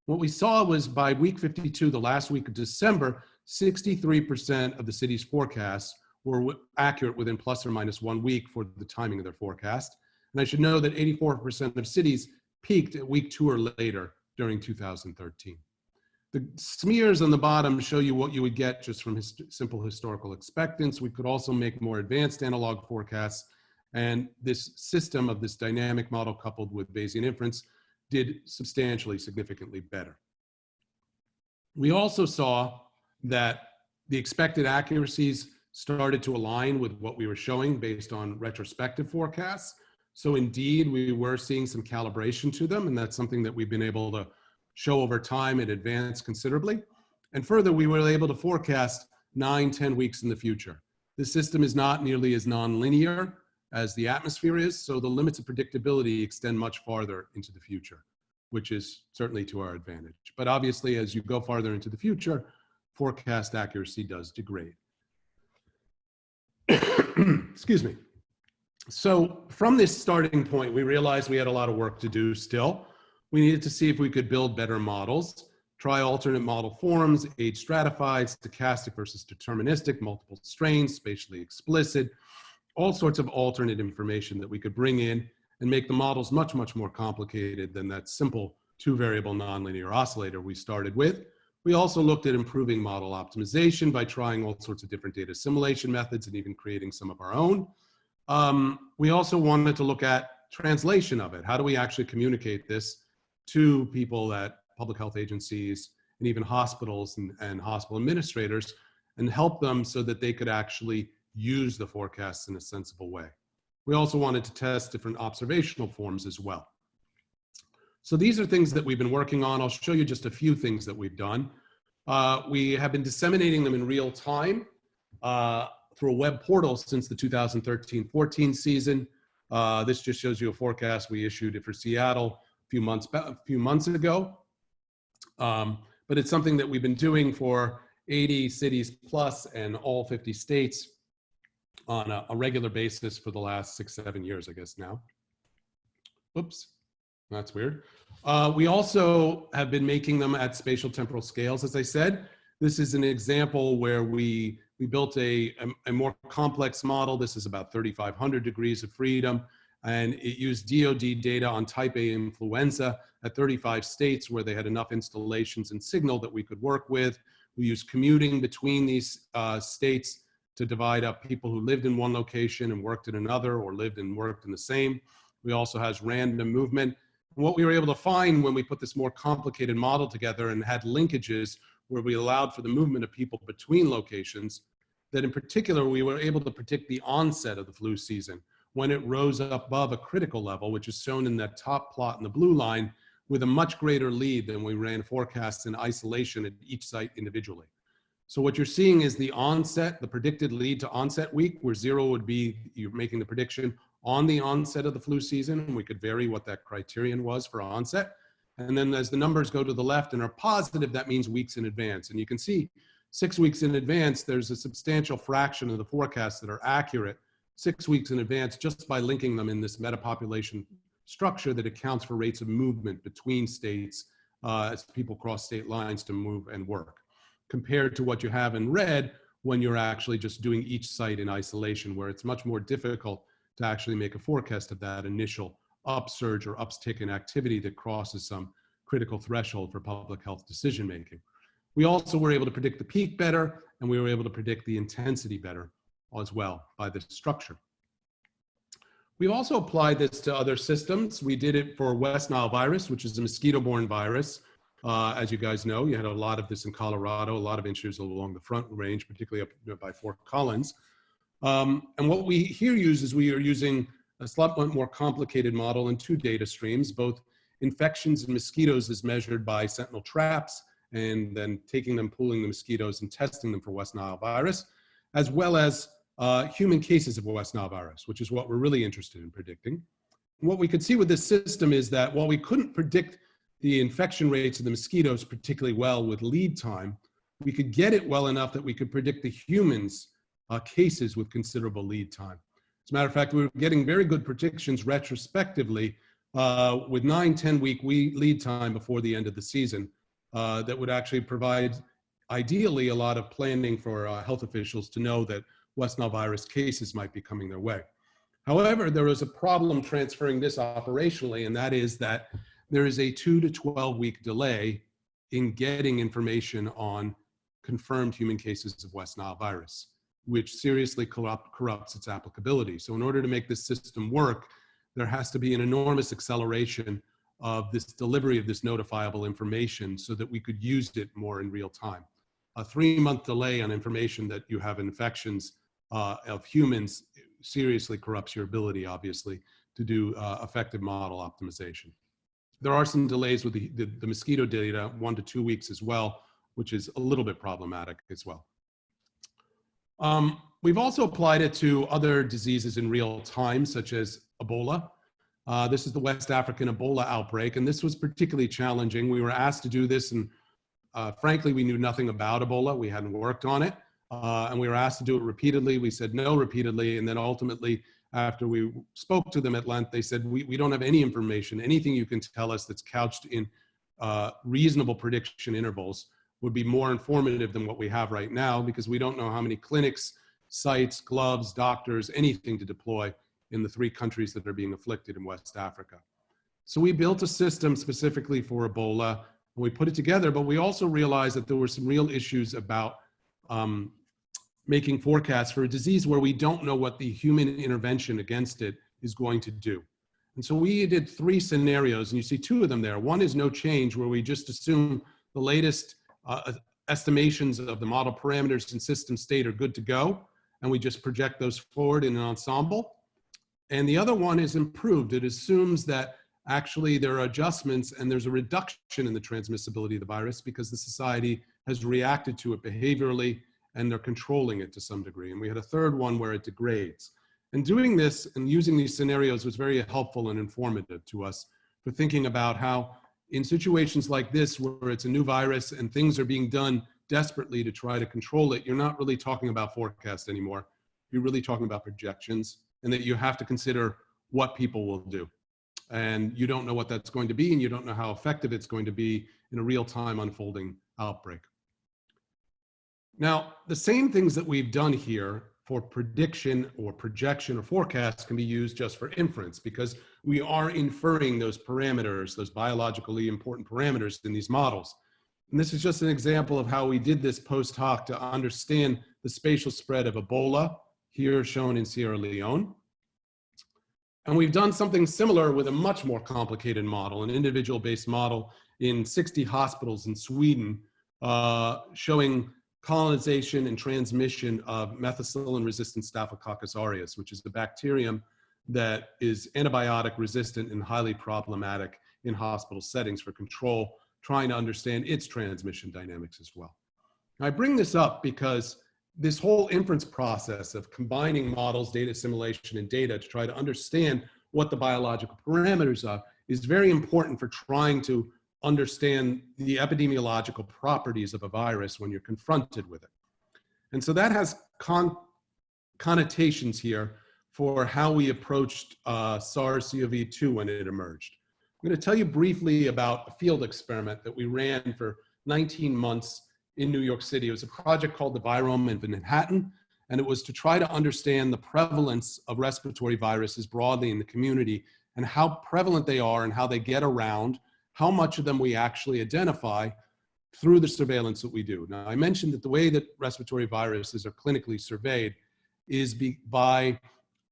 What we saw was by week 52, the last week of December, 63% of the city's forecasts were accurate within plus or minus one week for the timing of their forecast. And I should know that 84% of cities peaked at week two or later during 2013. The smears on the bottom show you what you would get just from his simple historical expectance. We could also make more advanced analog forecasts. And this system of this dynamic model coupled with Bayesian inference did substantially, significantly better. We also saw that the expected accuracies started to align with what we were showing based on retrospective forecasts. So indeed, we were seeing some calibration to them, and that's something that we've been able to show over time and advance considerably. And further, we were able to forecast nine, 10 weeks in the future. The system is not nearly as nonlinear as the atmosphere is, so the limits of predictability extend much farther into the future, which is certainly to our advantage. But obviously, as you go farther into the future, forecast accuracy does degrade. Excuse me. So from this starting point, we realized we had a lot of work to do still. We needed to see if we could build better models, try alternate model forms, age stratified, stochastic versus deterministic, multiple strains, spatially explicit, all sorts of alternate information that we could bring in and make the models much, much more complicated than that simple two variable nonlinear oscillator we started with. We also looked at improving model optimization by trying all sorts of different data assimilation methods and even creating some of our own. Um, we also wanted to look at translation of it. How do we actually communicate this to people at public health agencies and even hospitals and, and hospital administrators and help them so that they could actually use the forecasts in a sensible way. We also wanted to test different observational forms as well. So these are things that we've been working on. I'll show you just a few things that we've done. Uh, we have been disseminating them in real time uh, through a web portal since the 2013-14 season. Uh, this just shows you a forecast we issued it for Seattle a few months, a few months ago. Um, but it's something that we've been doing for 80 cities plus and all 50 states on a, a regular basis for the last six, seven years, I guess now. Oops, that's weird. Uh, we also have been making them at spatial temporal scales, as I said. This is an example where we, we built a, a, a more complex model. This is about 3,500 degrees of freedom. And it used DOD data on type A influenza at 35 states where they had enough installations and signal that we could work with. We used commuting between these uh, states to divide up people who lived in one location and worked in another or lived and worked in the same. We also has random movement. What we were able to find when we put this more complicated model together and had linkages where we allowed for the movement of people between locations, that in particular, we were able to predict the onset of the flu season when it rose above a critical level, which is shown in that top plot in the blue line, with a much greater lead than we ran forecasts in isolation at each site individually. So what you're seeing is the onset, the predicted lead to onset week, where zero would be you're making the prediction on the onset of the flu season. And we could vary what that criterion was for onset. And then as the numbers go to the left and are positive, that means weeks in advance. And you can see six weeks in advance, there's a substantial fraction of the forecasts that are accurate six weeks in advance just by linking them in this metapopulation structure that accounts for rates of movement between states uh, as people cross state lines to move and work compared to what you have in red when you're actually just doing each site in isolation, where it's much more difficult to actually make a forecast of that initial upsurge or uptick in activity that crosses some critical threshold for public health decision making. We also were able to predict the peak better, and we were able to predict the intensity better as well by the structure. We've also applied this to other systems. We did it for West Nile virus, which is a mosquito-borne virus. Uh, as you guys know, you had a lot of this in Colorado, a lot of issues along the front range, particularly up by Fort Collins. Um, and what we here use is we are using a slightly more complicated model in two data streams, both infections and mosquitoes is measured by sentinel traps and then taking them, pooling the mosquitoes and testing them for West Nile virus, as well as uh, human cases of West Nile virus, which is what we're really interested in predicting. what we could see with this system is that while we couldn't predict the infection rates of the mosquitoes particularly well with lead time, we could get it well enough that we could predict the humans uh, cases with considerable lead time. As a matter of fact, we were getting very good predictions retrospectively uh, with nine, 10 week lead time before the end of the season uh, that would actually provide ideally a lot of planning for uh, health officials to know that West Nile virus cases might be coming their way. However, there is a problem transferring this operationally, and that is that there is a two to 12 week delay in getting information on confirmed human cases of West Nile virus, which seriously corrupt, corrupts its applicability. So in order to make this system work, there has to be an enormous acceleration of this delivery of this notifiable information so that we could use it more in real time. A three month delay on information that you have infections uh, of humans seriously corrupts your ability, obviously, to do uh, effective model optimization. There are some delays with the, the, the mosquito data, one to two weeks as well, which is a little bit problematic as well. Um, we've also applied it to other diseases in real time, such as Ebola. Uh, this is the West African Ebola outbreak, and this was particularly challenging. We were asked to do this, and uh, frankly, we knew nothing about Ebola. We hadn't worked on it, uh, and we were asked to do it repeatedly. We said no repeatedly, and then ultimately, after we spoke to them at length, they said, we, we don't have any information, anything you can tell us that's couched in uh, reasonable prediction intervals would be more informative than what we have right now because we don't know how many clinics, sites, gloves, doctors, anything to deploy in the three countries that are being afflicted in West Africa. So we built a system specifically for Ebola and we put it together, but we also realized that there were some real issues about um, making forecasts for a disease where we don't know what the human intervention against it is going to do. And so we did three scenarios and you see two of them there. One is no change where we just assume the latest uh, estimations of the model parameters and system state are good to go, and we just project those forward in an ensemble. And the other one is improved. It assumes that actually there are adjustments and there's a reduction in the transmissibility of the virus because the society has reacted to it behaviorally and they're controlling it to some degree. And we had a third one where it degrades. And doing this and using these scenarios was very helpful and informative to us for thinking about how in situations like this where it's a new virus and things are being done desperately to try to control it, you're not really talking about forecast anymore. You're really talking about projections and that you have to consider what people will do. And you don't know what that's going to be and you don't know how effective it's going to be in a real time unfolding outbreak. Now, the same things that we've done here for prediction or projection or forecast can be used just for inference because we are inferring those parameters, those biologically important parameters in these models. And this is just an example of how we did this post hoc to understand the spatial spread of Ebola, here shown in Sierra Leone. And we've done something similar with a much more complicated model, an individual-based model in 60 hospitals in Sweden, uh, showing colonization and transmission of methicillin-resistant Staphylococcus aureus, which is the bacterium that is antibiotic resistant and highly problematic in hospital settings for control, trying to understand its transmission dynamics as well. I bring this up because this whole inference process of combining models, data assimilation, and data to try to understand what the biological parameters are is very important for trying to understand the epidemiological properties of a virus when you're confronted with it. And so that has con connotations here for how we approached uh, SARS-CoV-2 when it emerged. I'm going to tell you briefly about a field experiment that we ran for 19 months in New York City. It was a project called the Virome in Manhattan, and it was to try to understand the prevalence of respiratory viruses broadly in the community and how prevalent they are and how they get around how much of them we actually identify through the surveillance that we do. Now, I mentioned that the way that respiratory viruses are clinically surveyed is be, by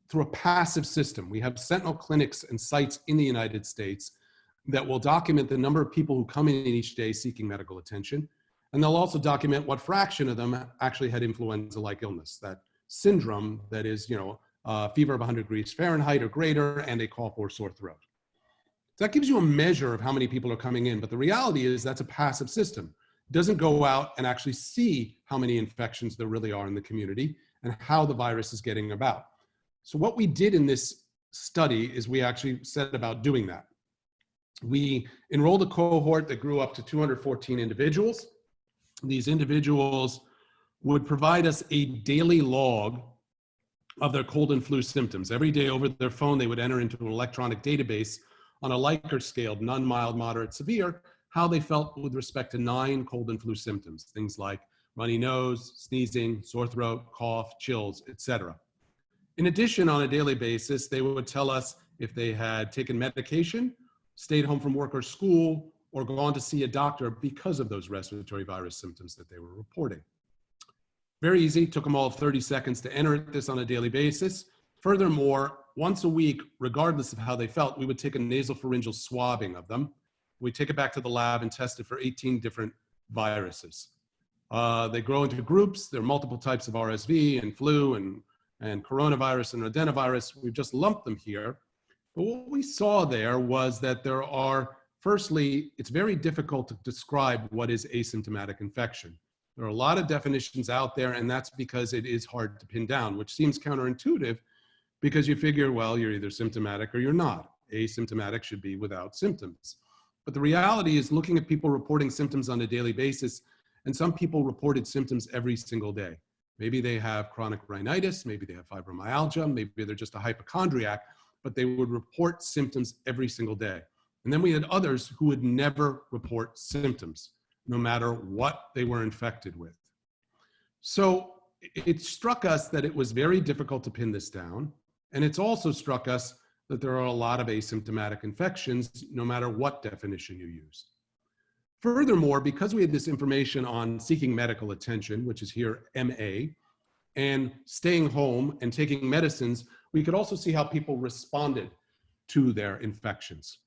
through a passive system. We have sentinel clinics and sites in the United States that will document the number of people who come in each day seeking medical attention. And they'll also document what fraction of them actually had influenza-like illness, that syndrome that is, you know, uh, fever of 100 degrees Fahrenheit or greater and a cough or sore throat. That gives you a measure of how many people are coming in. But the reality is that's a passive system. It doesn't go out and actually see how many infections there really are in the community and how the virus is getting about. So what we did in this study is we actually set about doing that. We enrolled a cohort that grew up to 214 individuals. These individuals would provide us a daily log of their cold and flu symptoms. Every day over their phone, they would enter into an electronic database on a Likert scale, none, mild, moderate, severe, how they felt with respect to nine cold and flu symptoms, things like runny nose, sneezing, sore throat, cough, chills, etc. In addition, on a daily basis, they would tell us if they had taken medication, stayed home from work or school, or gone to see a doctor because of those respiratory virus symptoms that they were reporting. Very easy, took them all 30 seconds to enter this on a daily basis. Furthermore, once a week, regardless of how they felt, we would take a nasopharyngeal swabbing of them. We take it back to the lab and test it for 18 different viruses. Uh, they grow into groups. There are multiple types of RSV and flu and, and coronavirus and adenovirus. We've just lumped them here. But what we saw there was that there are, firstly, it's very difficult to describe what is asymptomatic infection. There are a lot of definitions out there, and that's because it is hard to pin down, which seems counterintuitive because you figure, well, you're either symptomatic or you're not. Asymptomatic should be without symptoms. But the reality is looking at people reporting symptoms on a daily basis, and some people reported symptoms every single day. Maybe they have chronic rhinitis, maybe they have fibromyalgia, maybe they're just a hypochondriac, but they would report symptoms every single day. And then we had others who would never report symptoms, no matter what they were infected with. So it struck us that it was very difficult to pin this down. And it's also struck us that there are a lot of asymptomatic infections, no matter what definition you use. Furthermore, because we had this information on seeking medical attention, which is here MA, and staying home and taking medicines, we could also see how people responded to their infections.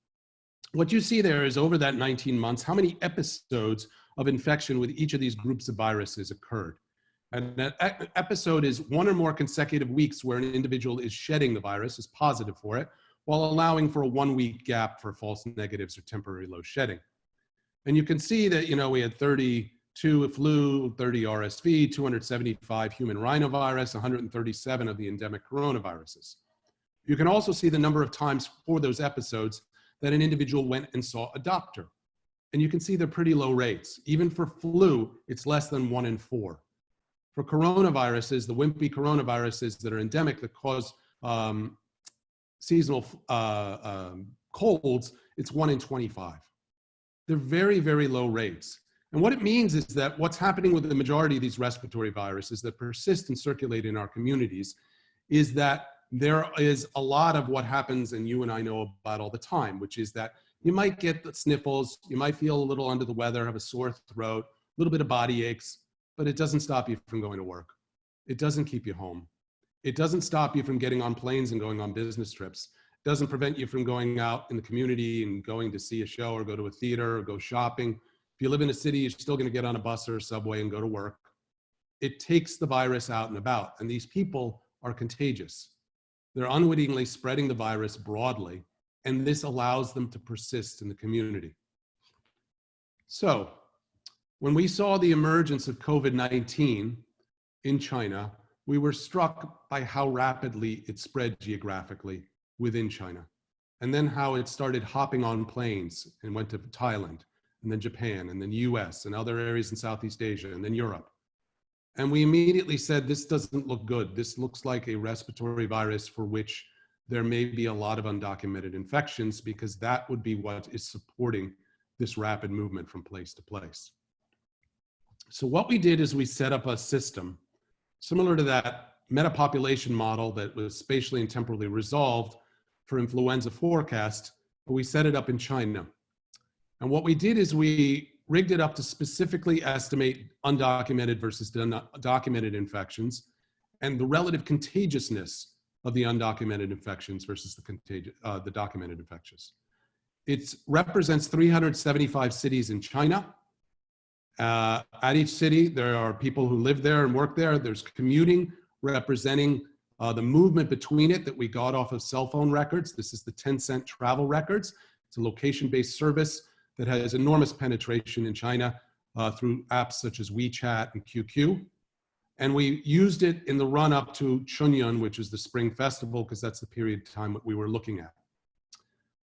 What you see there is over that 19 months, how many episodes of infection with each of these groups of viruses occurred. And that episode is one or more consecutive weeks where an individual is shedding the virus, is positive for it, while allowing for a one week gap for false negatives or temporary low shedding. And you can see that, you know, we had 32 flu, 30 RSV, 275 human rhinovirus, 137 of the endemic coronaviruses. You can also see the number of times for those episodes that an individual went and saw a doctor. And you can see they're pretty low rates. Even for flu, it's less than one in four. For coronaviruses, the wimpy coronaviruses that are endemic that cause um, seasonal uh, um, colds, it's one in 25. They're very, very low rates. And what it means is that what's happening with the majority of these respiratory viruses that persist and circulate in our communities is that there is a lot of what happens and you and I know about all the time, which is that you might get the sniffles, you might feel a little under the weather, have a sore throat, a little bit of body aches, but it doesn't stop you from going to work. It doesn't keep you home. It doesn't stop you from getting on planes and going on business trips. It doesn't prevent you from going out in the community and going to see a show or go to a theater or go shopping. If you live in a city, you're still going to get on a bus or a subway and go to work. It takes the virus out and about, and these people are contagious. They're unwittingly spreading the virus broadly, and this allows them to persist in the community. So when we saw the emergence of COVID-19 in China, we were struck by how rapidly it spread geographically within China. And then how it started hopping on planes and went to Thailand, and then Japan, and then US, and other areas in Southeast Asia, and then Europe. And we immediately said, this doesn't look good. This looks like a respiratory virus for which there may be a lot of undocumented infections because that would be what is supporting this rapid movement from place to place. So what we did is we set up a system similar to that metapopulation model that was spatially and temporally resolved for influenza forecast, but we set it up in China. And what we did is we rigged it up to specifically estimate undocumented versus documented infections and the relative contagiousness of the undocumented infections versus the, uh, the documented infections. It represents 375 cities in China uh, at each city, there are people who live there and work there. There's commuting representing uh, the movement between it that we got off of cell phone records. This is the Tencent travel records. It's a location-based service that has enormous penetration in China uh, through apps such as WeChat and QQ. And we used it in the run up to Chunyun, which is the spring festival, because that's the period of time that we were looking at.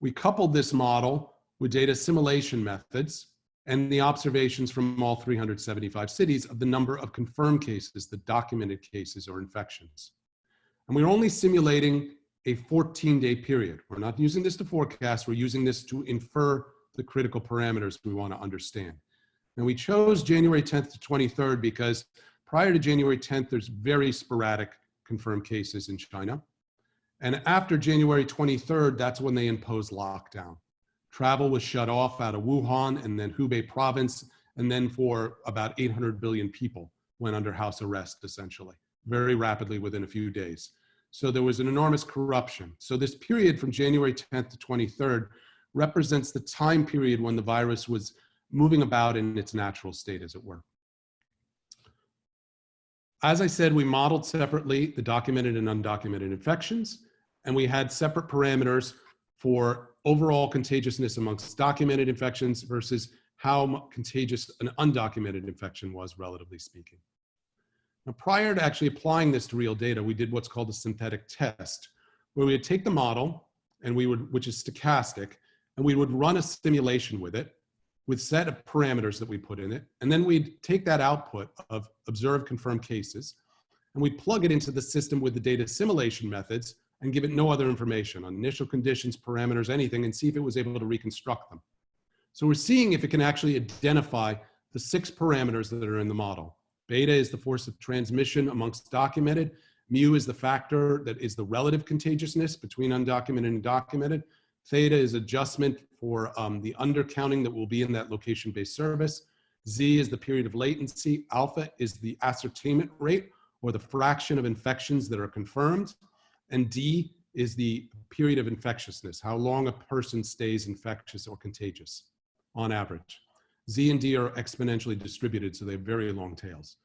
We coupled this model with data assimilation methods and the observations from all 375 cities of the number of confirmed cases, the documented cases or infections. And we're only simulating a 14 day period. We're not using this to forecast, we're using this to infer the critical parameters we wanna understand. And we chose January 10th to 23rd because prior to January 10th, there's very sporadic confirmed cases in China. And after January 23rd, that's when they imposed lockdown Travel was shut off out of Wuhan and then Hubei province, and then for about 800 billion people went under house arrest, essentially, very rapidly within a few days. So there was an enormous corruption. So this period from January 10th to 23rd represents the time period when the virus was moving about in its natural state, as it were. As I said, we modeled separately the documented and undocumented infections, and we had separate parameters for overall contagiousness amongst documented infections versus how contagious an undocumented infection was, relatively speaking. Now, prior to actually applying this to real data, we did what's called a synthetic test, where we would take the model, and we would, which is stochastic, and we would run a simulation with it, with set of parameters that we put in it, and then we'd take that output of observed confirmed cases, and we plug it into the system with the data assimilation methods, and give it no other information on initial conditions, parameters, anything, and see if it was able to reconstruct them. So we're seeing if it can actually identify the six parameters that are in the model. Beta is the force of transmission amongst documented. Mu is the factor that is the relative contagiousness between undocumented and documented. Theta is adjustment for um, the undercounting that will be in that location-based service. Z is the period of latency. Alpha is the ascertainment rate or the fraction of infections that are confirmed. And D is the period of infectiousness, how long a person stays infectious or contagious on average. Z and D are exponentially distributed, so they have very long tails.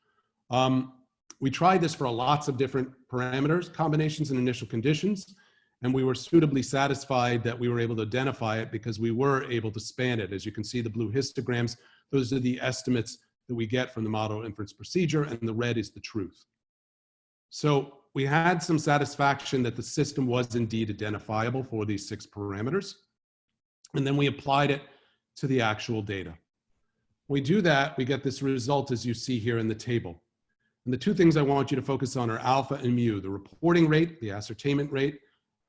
Um, we tried this for lots of different parameters, combinations and initial conditions, and we were suitably satisfied that we were able to identify it because we were able to span it. As you can see, the blue histograms, those are the estimates that we get from the model inference procedure, and the red is the truth. So we had some satisfaction that the system was indeed identifiable for these six parameters. And then we applied it to the actual data. We do that, we get this result as you see here in the table. And the two things I want you to focus on are alpha and mu, the reporting rate, the ascertainment rate,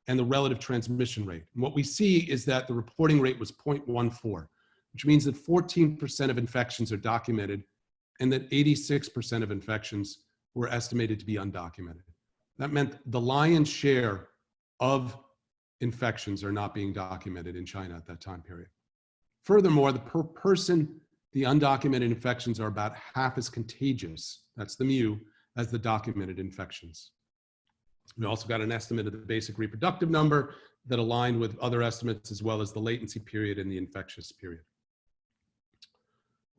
and the relative transmission rate. And what we see is that the reporting rate was 0.14, which means that 14% of infections are documented and that 86% of infections were estimated to be undocumented. That meant the lion's share of infections are not being documented in China at that time period. Furthermore, the per person, the undocumented infections are about half as contagious, that's the mu, as the documented infections. We also got an estimate of the basic reproductive number that aligned with other estimates as well as the latency period and the infectious period.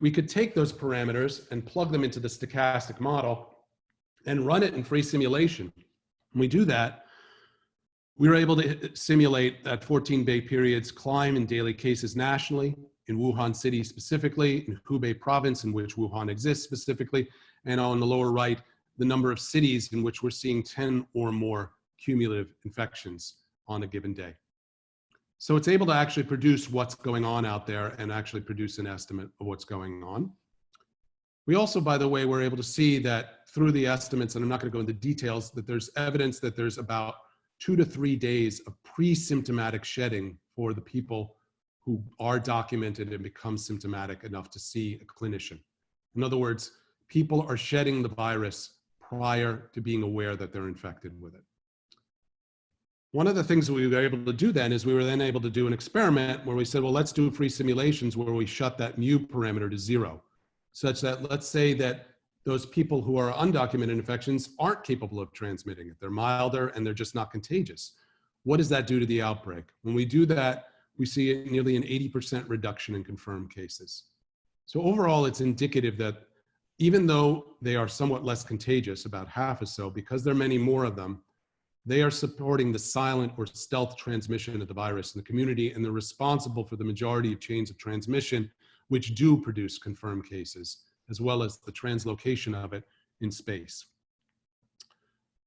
We could take those parameters and plug them into the stochastic model and run it in free simulation. When we do that, we were able to simulate that 14 day periods climb in daily cases nationally, in Wuhan city specifically, in Hubei province in which Wuhan exists specifically, and on the lower right, the number of cities in which we're seeing 10 or more cumulative infections on a given day. So it's able to actually produce what's going on out there and actually produce an estimate of what's going on. We also, by the way, were able to see that through the estimates, and I'm not going to go into details, that there's evidence that there's about two to three days of pre-symptomatic shedding for the people who are documented and become symptomatic enough to see a clinician. In other words, people are shedding the virus prior to being aware that they're infected with it. One of the things we were able to do then is we were then able to do an experiment where we said, well, let's do free simulations where we shut that mu parameter to zero, such that let's say that those people who are undocumented infections aren't capable of transmitting it. They're milder and they're just not contagious. What does that do to the outbreak? When we do that, we see nearly an 80% reduction in confirmed cases. So overall, it's indicative that even though they are somewhat less contagious, about half or so, because there are many more of them, they are supporting the silent or stealth transmission of the virus in the community, and they're responsible for the majority of chains of transmission, which do produce confirmed cases as well as the translocation of it in space.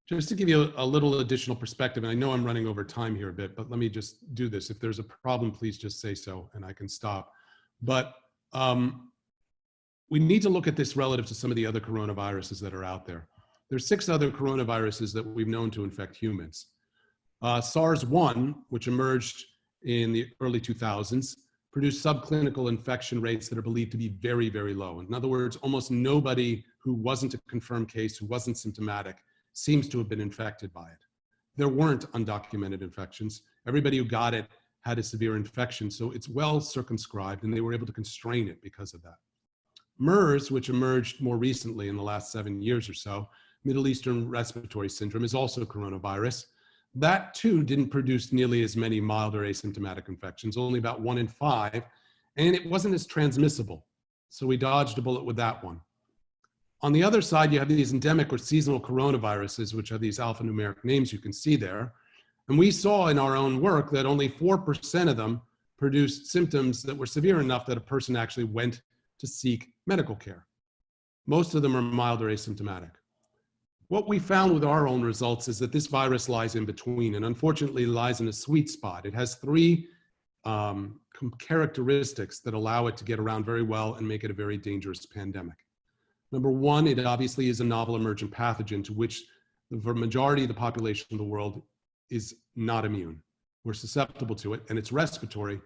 Just to give you a, little additional perspective, and I know I'm running over time here a bit, but let me just do this. If there's a problem, please just say so and I can stop. But um, we need to look at this relative to some of the other coronaviruses that are out there. There's six other coronaviruses that we've known to infect humans. Uh, SARS-1, which emerged in the early 2000s, produced subclinical infection rates that are believed to be very, very low. In other words, almost nobody who wasn't a confirmed case, who wasn't symptomatic, seems to have been infected by it. There weren't undocumented infections. Everybody who got it had a severe infection. So it's well circumscribed and they were able to constrain it because of that. MERS, which emerged more recently in the last seven years or so, Middle Eastern Respiratory Syndrome is also coronavirus. That too didn't produce nearly as many mild or asymptomatic infections, only about one in five, and it wasn't as transmissible. So we dodged a bullet with that one. On the other side, you have these endemic or seasonal coronaviruses, which are these alphanumeric names you can see there. And we saw in our own work that only 4% of them produced symptoms that were severe enough that a person actually went to seek medical care. Most of them are mild or asymptomatic. What we found with our own results is that this virus lies in between and unfortunately lies in a sweet spot. It has three um, characteristics that allow it to get around very well and make it a very dangerous pandemic. Number one, it obviously is a novel emergent pathogen to which the majority of the population of the world is not immune. We're susceptible to it and it's respiratory.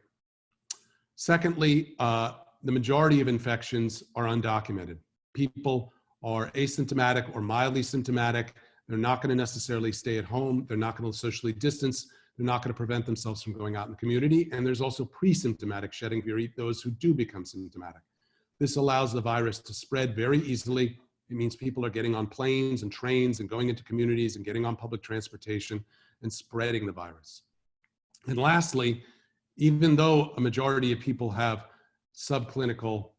Secondly, uh, the majority of infections are undocumented. People are asymptomatic or mildly symptomatic. They're not going to necessarily stay at home. They're not going to socially distance. They're not going to prevent themselves from going out in the community. And there's also pre-symptomatic shedding fever, those who do become symptomatic. This allows the virus to spread very easily. It means people are getting on planes and trains and going into communities and getting on public transportation and spreading the virus. And lastly, even though a majority of people have subclinical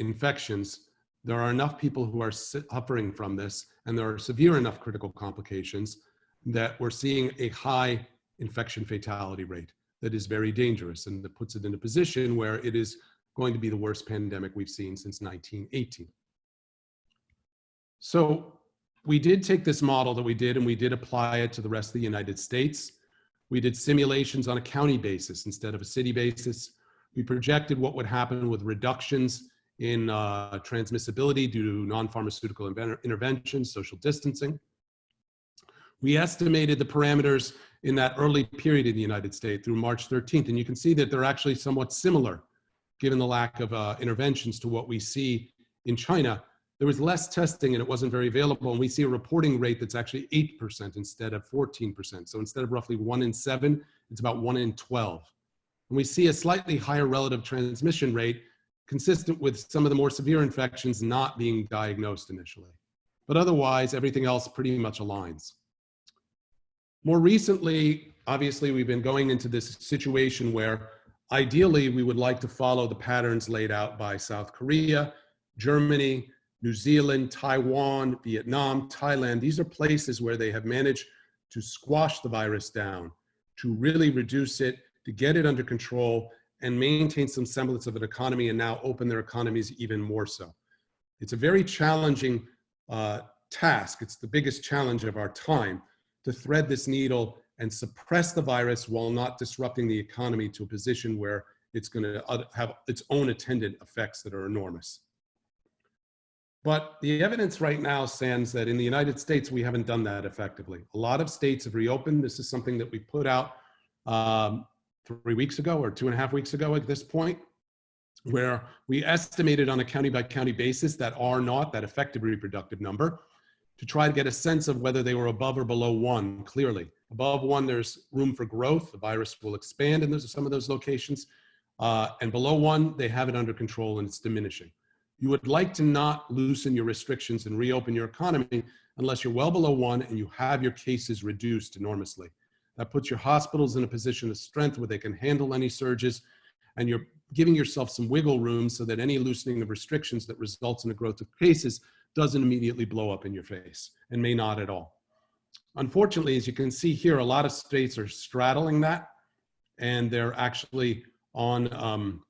infections, there are enough people who are suffering from this and there are severe enough critical complications that we're seeing a high infection fatality rate that is very dangerous and that puts it in a position where it is going to be the worst pandemic we've seen since 1918. So we did take this model that we did and we did apply it to the rest of the United States. We did simulations on a county basis instead of a city basis. We projected what would happen with reductions in uh, transmissibility due to non-pharmaceutical interventions, social distancing. We estimated the parameters in that early period in the United States through March 13th, and you can see that they're actually somewhat similar given the lack of uh, interventions to what we see in China. There was less testing and it wasn't very available, and we see a reporting rate that's actually 8% instead of 14%. So instead of roughly one in seven, it's about one in 12. And we see a slightly higher relative transmission rate consistent with some of the more severe infections not being diagnosed initially. But otherwise, everything else pretty much aligns. More recently, obviously, we've been going into this situation where ideally we would like to follow the patterns laid out by South Korea, Germany, New Zealand, Taiwan, Vietnam, Thailand. These are places where they have managed to squash the virus down, to really reduce it, to get it under control, and maintain some semblance of an economy and now open their economies even more so. It's a very challenging uh, task. It's the biggest challenge of our time to thread this needle and suppress the virus while not disrupting the economy to a position where it's going to have its own attendant effects that are enormous. But the evidence right now stands that in the United States, we haven't done that effectively. A lot of states have reopened. This is something that we put out um, three weeks ago or two and a half weeks ago at this point, where we estimated on a county by county basis that R naught, that effective reproductive number, to try to get a sense of whether they were above or below one, clearly. Above one, there's room for growth. The virus will expand in those, some of those locations. Uh, and below one, they have it under control and it's diminishing. You would like to not loosen your restrictions and reopen your economy unless you're well below one and you have your cases reduced enormously. That puts your hospitals in a position of strength where they can handle any surges and you're giving yourself some wiggle room so that any loosening of restrictions that results in a growth of cases doesn't immediately blow up in your face and may not at all. Unfortunately, as you can see here, a lot of states are straddling that and they're actually on, um,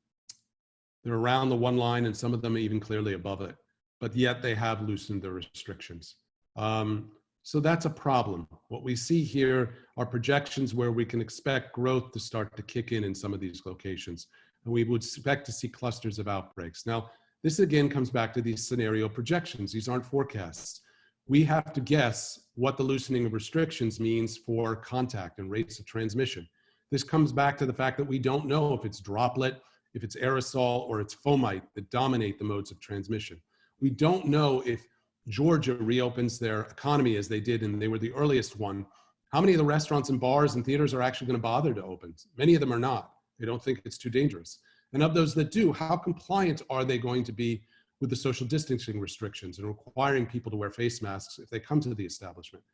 they're around the one line and some of them even clearly above it, but yet they have loosened the restrictions. Um, so that's a problem. What we see here are projections where we can expect growth to start to kick in in some of these locations. And we would expect to see clusters of outbreaks. Now, this again comes back to these scenario projections. These aren't forecasts. We have to guess what the loosening of restrictions means for contact and rates of transmission. This comes back to the fact that we don't know if it's droplet, if it's aerosol, or it's fomite that dominate the modes of transmission. We don't know if Georgia reopens their economy as they did, and they were the earliest one, How many of the restaurants and bars and theaters are actually going to bother to open? Many of them are not. They don't think it's too dangerous. And of those that do, how compliant are they going to be with the social distancing restrictions and requiring people to wear face masks if they come to the establishment?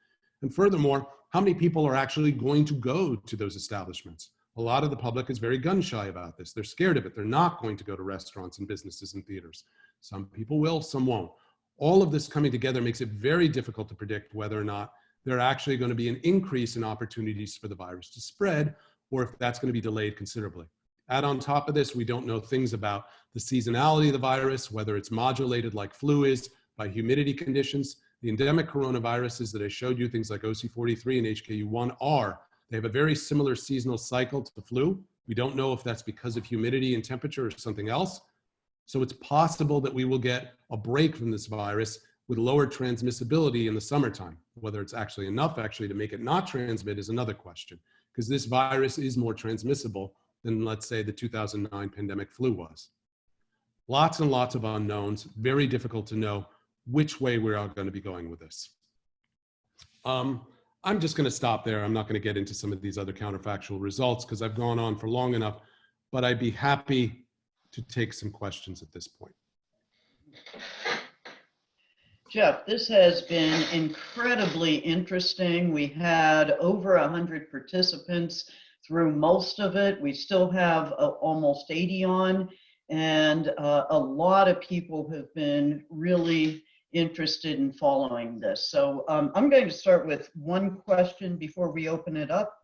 And furthermore, how many people are actually going to go to those establishments? A lot of the public is very gun shy about this. They're scared of it. They're not going to go to restaurants and businesses and theaters. Some people will, some won't. All of this coming together makes it very difficult to predict whether or not there are actually going to be an increase in opportunities for the virus to spread or if that's going to be delayed considerably. Add on top of this, we don't know things about the seasonality of the virus, whether it's modulated like flu is by humidity conditions. The endemic coronaviruses that I showed you, things like OC43 and HKU1 are, they have a very similar seasonal cycle to the flu. We don't know if that's because of humidity and temperature or something else. So it's possible that we will get a break from this virus with lower transmissibility in the summertime. Whether it's actually enough actually to make it not transmit is another question, because this virus is more transmissible than let's say the 2009 pandemic flu was. Lots and lots of unknowns, very difficult to know which way we're all going to be going with this. Um, I'm just going to stop there. I'm not going to get into some of these other counterfactual results because I've gone on for long enough, but I'd be happy to take some questions at this point. Jeff, this has been incredibly interesting. We had over 100 participants through most of it. We still have uh, almost 80 on, and uh, a lot of people have been really interested in following this. So um, I'm going to start with one question before we open it up.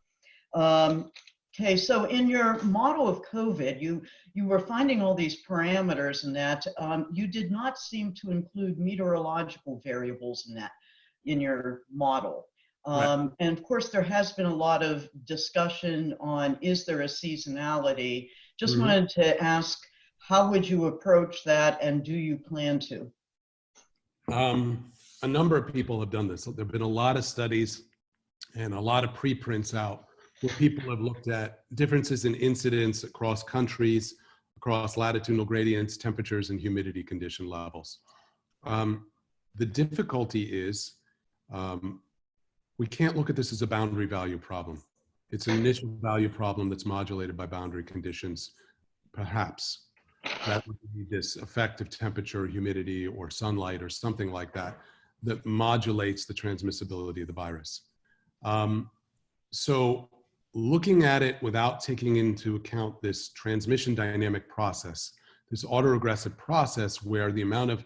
Um, okay, so in your model of COVID, you, you were finding all these parameters and that um, you did not seem to include meteorological variables in that in your model. Um, right. And of course, there has been a lot of discussion on is there a seasonality? Just mm-hmm. wanted to ask, how would you approach that, and do you plan to? Um, a number of people have done this. There have been a lot of studies and a lot of preprints out where people have looked at differences in incidence across countries, across latitudinal gradients, temperatures, and humidity condition levels. Um, the difficulty is um, we can't look at this as a boundary value problem. It's an initial value problem that's modulated by boundary conditions, perhaps. That would be this effect of temperature, humidity, or sunlight, or something like that, that modulates the transmissibility of the virus. Um, so looking at it without taking into account this transmission dynamic process, this autoregressive process where the amount of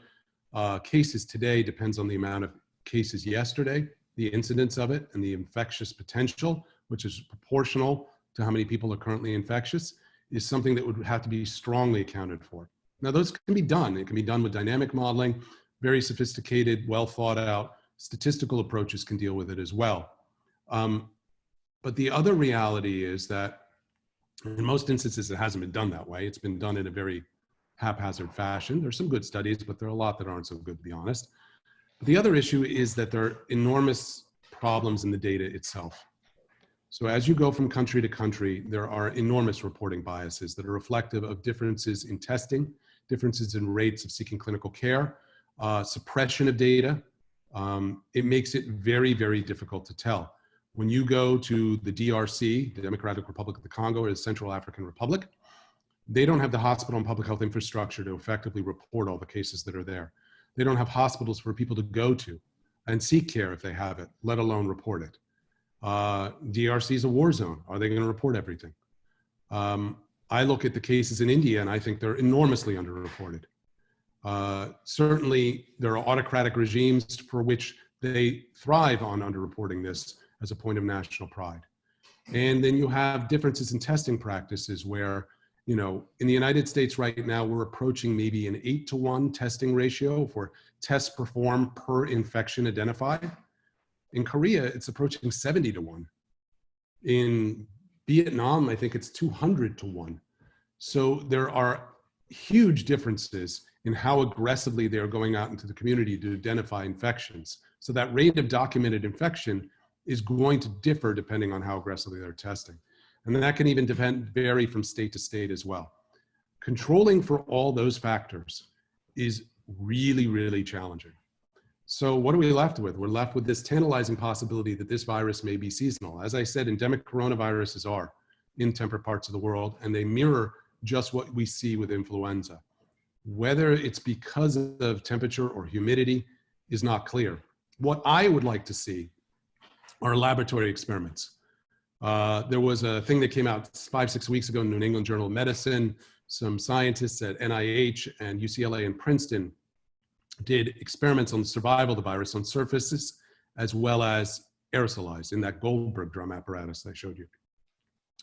uh, cases today depends on the amount of cases yesterday, the incidence of it and the infectious potential, which is proportional to how many people are currently infectious, is something that would have to be strongly accounted for. Now, those can be done. It can be done with dynamic modeling, very sophisticated, well thought out statistical approaches can deal with it as well. Um, but the other reality is that in most instances, it hasn't been done that way. It's been done in a very haphazard fashion. There's some good studies, but there are a lot that aren't so good, to be honest. But the other issue is that there are enormous problems in the data itself. So as you go from country to country, there are enormous reporting biases that are reflective of differences in testing, differences in rates of seeking clinical care, uh, suppression of data. Um, it makes it very, very difficult to tell. When you go to the DRC, the Democratic Republic of the Congo, or the Central African Republic, they don't have the hospital and public health infrastructure to effectively report all the cases that are there. They don't have hospitals for people to go to and seek care if they have it, let alone report it. Uh, DRC is a war zone. Are they going to report everything? Um, I look at the cases in India and I think they're enormously underreported. Uh, certainly, there are autocratic regimes for which they thrive on underreporting this as a point of national pride. And then you have differences in testing practices where, you know, in the United States right now, we're approaching maybe an eight to one testing ratio for tests performed per infection identified. In Korea, it's approaching 70 to 1. In Vietnam, I think it's 200 to 1. So there are huge differences in how aggressively they're going out into the community to identify infections. So that rate of documented infection is going to differ depending on how aggressively they're testing. And that can even depend, vary from state to state as well. Controlling for all those factors is really, really challenging. So what are we left with? We're left with this tantalizing possibility that this virus may be seasonal. As I said, endemic coronaviruses are in temperate parts of the world, and they mirror just what we see with influenza. Whether it's because of temperature or humidity is not clear. What I would like to see are laboratory experiments. Uh, there was a thing that came out five, six weeks ago in the New England Journal of Medicine. Some scientists at NIH and UCLA and Princeton did experiments on the survival of the virus on surfaces as well as aerosolized in that Goldberg drum apparatus I showed you.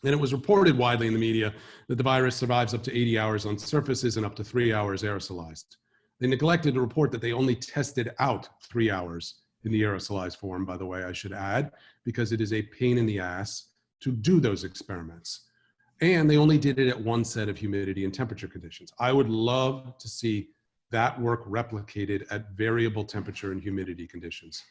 And it was reported widely in the media that the virus survives up to 80 hours on surfaces and up to three hours aerosolized. They neglected to report that they only tested out three hours in the aerosolized form, by the way, I should add, because it is a pain in the ass to do those experiments. And they only did it at one set of humidity and temperature conditions. I would love to see that work replicated at variable temperature and humidity conditions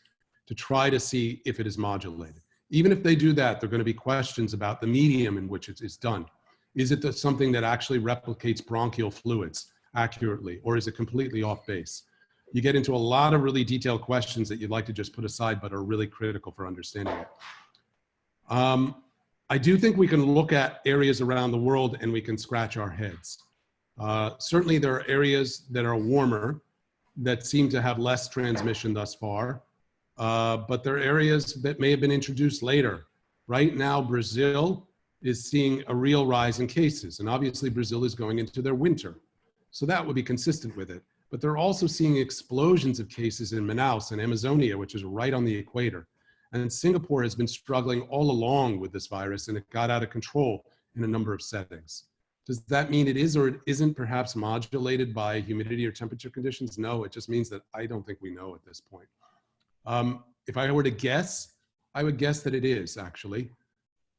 to try to see if it is modulated. Even if they do that, there are going to be questions about the medium in which it is done. Is it something that actually replicates bronchial fluids accurately, or is it completely off base? You get into a lot of really detailed questions that you'd like to just put aside, but are really critical for understanding it. Um, I do think we can look at areas around the world and we can scratch our heads. Uh, certainly there are areas that are warmer that seem to have less transmission thus far, uh, but there are areas that may have been introduced later. Right now, Brazil is seeing a real rise in cases, and obviously Brazil is going into their winter. So that would be consistent with it. But they're also seeing explosions of cases in Manaus and Amazonia, which is right on the equator. And Singapore has been struggling all along with this virus, and it got out of control in a number of settings. Does that mean it is or it isn't perhaps modulated by humidity or temperature conditions? No, it just means that I don't think we know at this point. Um, if I were to guess, I would guess that it is actually,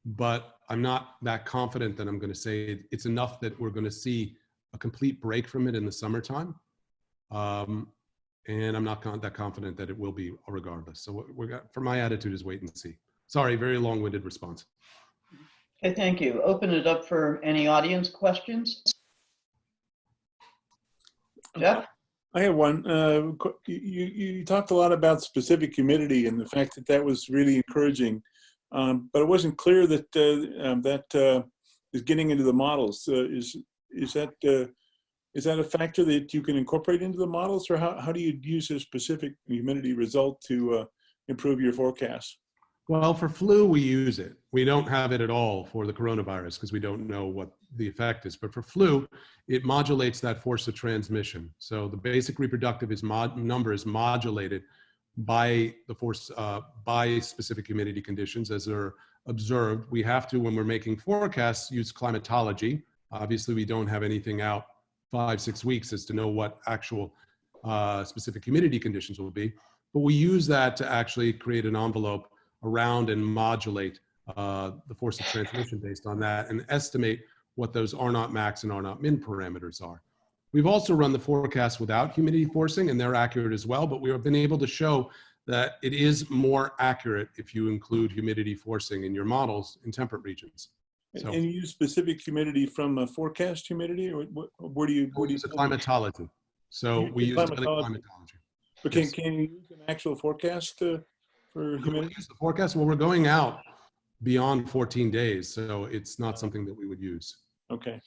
but I'm not that confident that I'm going to say it's enough that we're going to see a complete break from it in the summertime. Um, and I'm not con that confident that it will be regardless. So we're got, for my attitude is wait and see. Sorry, very long-winded response. Okay, thank you. Open it up for any audience questions. Jeff? I have one. Uh, you, you talked a lot about specific humidity and the fact that that was really encouraging, um, but it wasn't clear that uh, um, that uh, is getting into the models. Uh, is is that uh, is that a factor that you can incorporate into the models, or how how do you use a specific humidity result to uh, improve your forecast? Well, for flu, we use it. We don't have it at all for the coronavirus because we don't know what the effect is. But for flu, it modulates that force of transmission. So the basic reproductive is mod number is modulated by the force, uh, by specific humidity conditions as they're observed. We have to, when we're making forecasts, use climatology. Obviously, we don't have anything out five, six weeks as to know what actual uh, specific humidity conditions will be. But we use that to actually create an envelope around and modulate uh, the force of transmission based on that and estimate what those R naught max and R naught min parameters are. We've also run the forecast without humidity forcing and they're accurate as well, but we have been able to show that it is more accurate if you include humidity forcing in your models in temperate regions. So, and you use specific humidity from a forecast humidity or where do you, where do you use climatology? So we use climatology. But can, yes. can you use an actual forecast to, for humidity? Use the forecast. Well, we're going out beyond 14 days, so it's not something that we would use. Okay.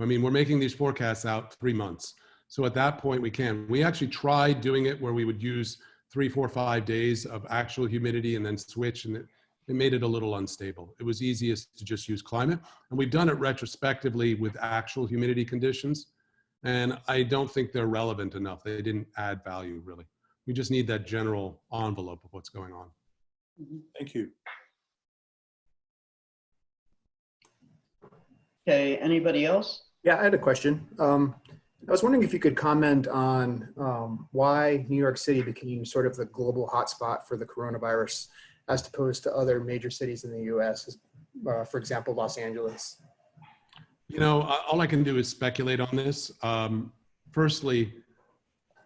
I mean, we're making these forecasts out three months. So at that point, we can. We actually tried doing it where we would use three, four, five days of actual humidity and then switch, and it, it made it a little unstable. It was easiest to just use climate. And we've done it retrospectively with actual humidity conditions. And I don't think they're relevant enough. They didn't add value, really. We just need that general envelope of what's going on. Mm-hmm. Thank you. Okay, anybody else? Yeah, I had a question. Um, I was wondering if you could comment on um, why New York City became sort of the global hotspot for the coronavirus as opposed to other major cities in the US, uh, for example, Los Angeles. You know, all I can do is speculate on this. Um, firstly,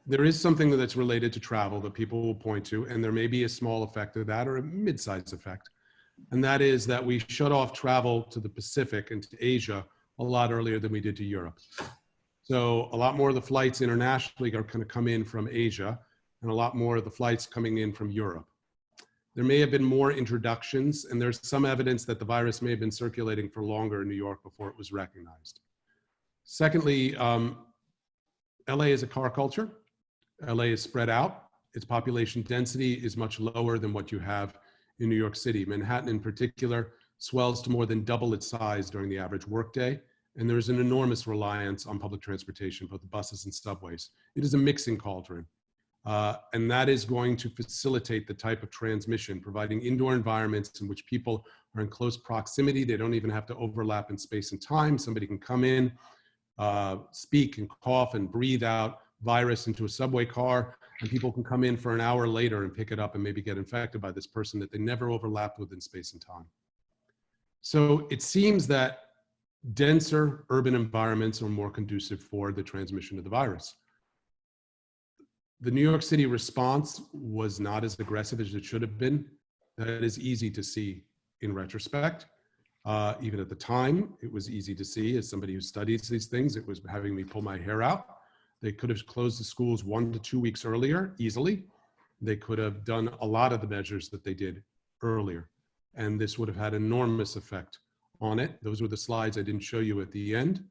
there is something that's related to travel that people will point to, and there may be a small effect of that or a mid-sized effect. And that is that we shut off travel to the Pacific and to Asia a lot earlier than we did to Europe. So a lot more of the flights internationally are going to come in from Asia. and a lot more of the flights coming in from Europe. There may have been more introductions, and there's some evidence that the virus may have been circulating for longer in New York before it was recognized. Secondly, um, LA is a car culture. LA is spread out. Its population density is much lower than what you have in New York City. Manhattan in particular swells to more than double its size during the average workday. And there's an enormous reliance on public transportation, both the buses and subways. It is a mixing cauldron. Uh, and that is going to facilitate the type of transmission, providing indoor environments in which people are in close proximity. They don't even have to overlap in space and time. Somebody can come in, uh, speak and cough and breathe out virus into a subway car, and people can come in for an hour later and pick it up and maybe get infected by this person that they never overlapped with in space and time. So it seems that denser urban environments are more conducive for the transmission of the virus. The New York City response was not as aggressive as it should have been. That is easy to see in retrospect. Uh, even at the time, it was easy to see as somebody who studies these things, it was having me pull my hair out. They could have closed the schools one to two weeks earlier, easily. They could have done a lot of the measures that they did earlier. And this would have had enormous effect on it. Those were the slides I didn't show you at the end.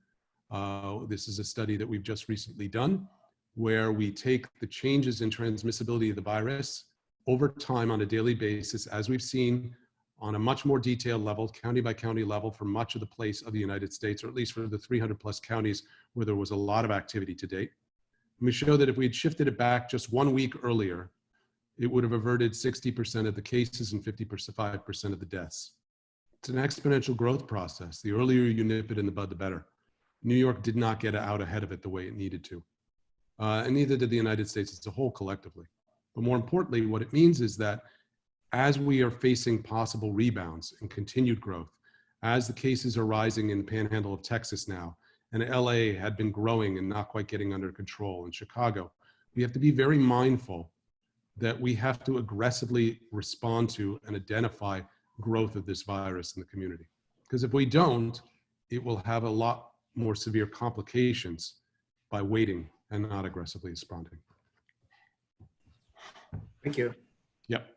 Uh, this is a study that we've just recently done where we take the changes in transmissibility of the virus over time on a daily basis, as we've seen on a much more detailed level, county by county level for much of the place of the United States, or at least for the 300 plus counties where there was a lot of activity to date. And we show that if we had shifted it back just one week earlier, it would have averted 60% of the cases and 55% of the deaths. It's an exponential growth process. The earlier you nip it in the bud, the better. New York did not get out ahead of it the way it needed to. Uh, and neither did the United States as a whole collectively. But more importantly, what it means is that as we are facing possible rebounds and continued growth, as the cases are rising in the panhandle of Texas now, and LA had been growing and not quite getting under control in Chicago, we have to be very mindful that we have to aggressively respond to and identify growth of this virus in the community. Because if we don't, it will have a lot more severe complications by waiting and not aggressively responding. Thank you. Yep.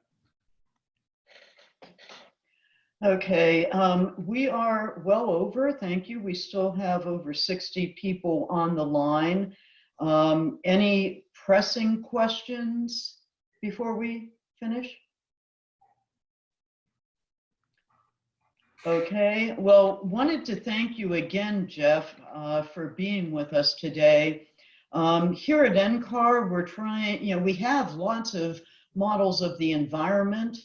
Okay, um, we are well over, thank you. We still have over 60 people on the line. Um, any pressing questions before we finish? Okay, well, wanted to thank you again, Jeff, uh, for being with us today. Um, here at NCAR, we're trying, you know, we have lots of models of the environment.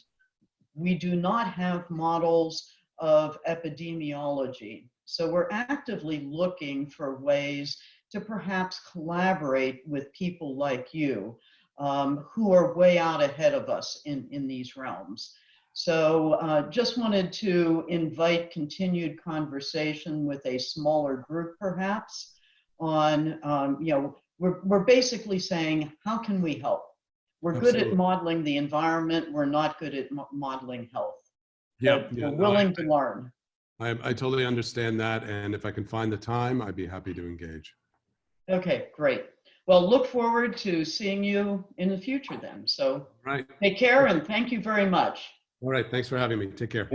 We do not have models of epidemiology. So we're actively looking for ways to perhaps collaborate with people like you um, who are way out ahead of us in, in these realms. So uh, just wanted to invite continued conversation with a smaller group perhaps on, um, you know, we're, we're basically saying, how can we help? We're good at modeling the environment. We're not good at mo- modeling health. Yep. Yeah, We're no, I- willing to learn. I, I totally understand that. And if I can find the time, I'd be happy to engage. Okay, great. Well, look forward to seeing you in the future then. So Right. take care and thank you very much. All right. Thanks for having me. Take care.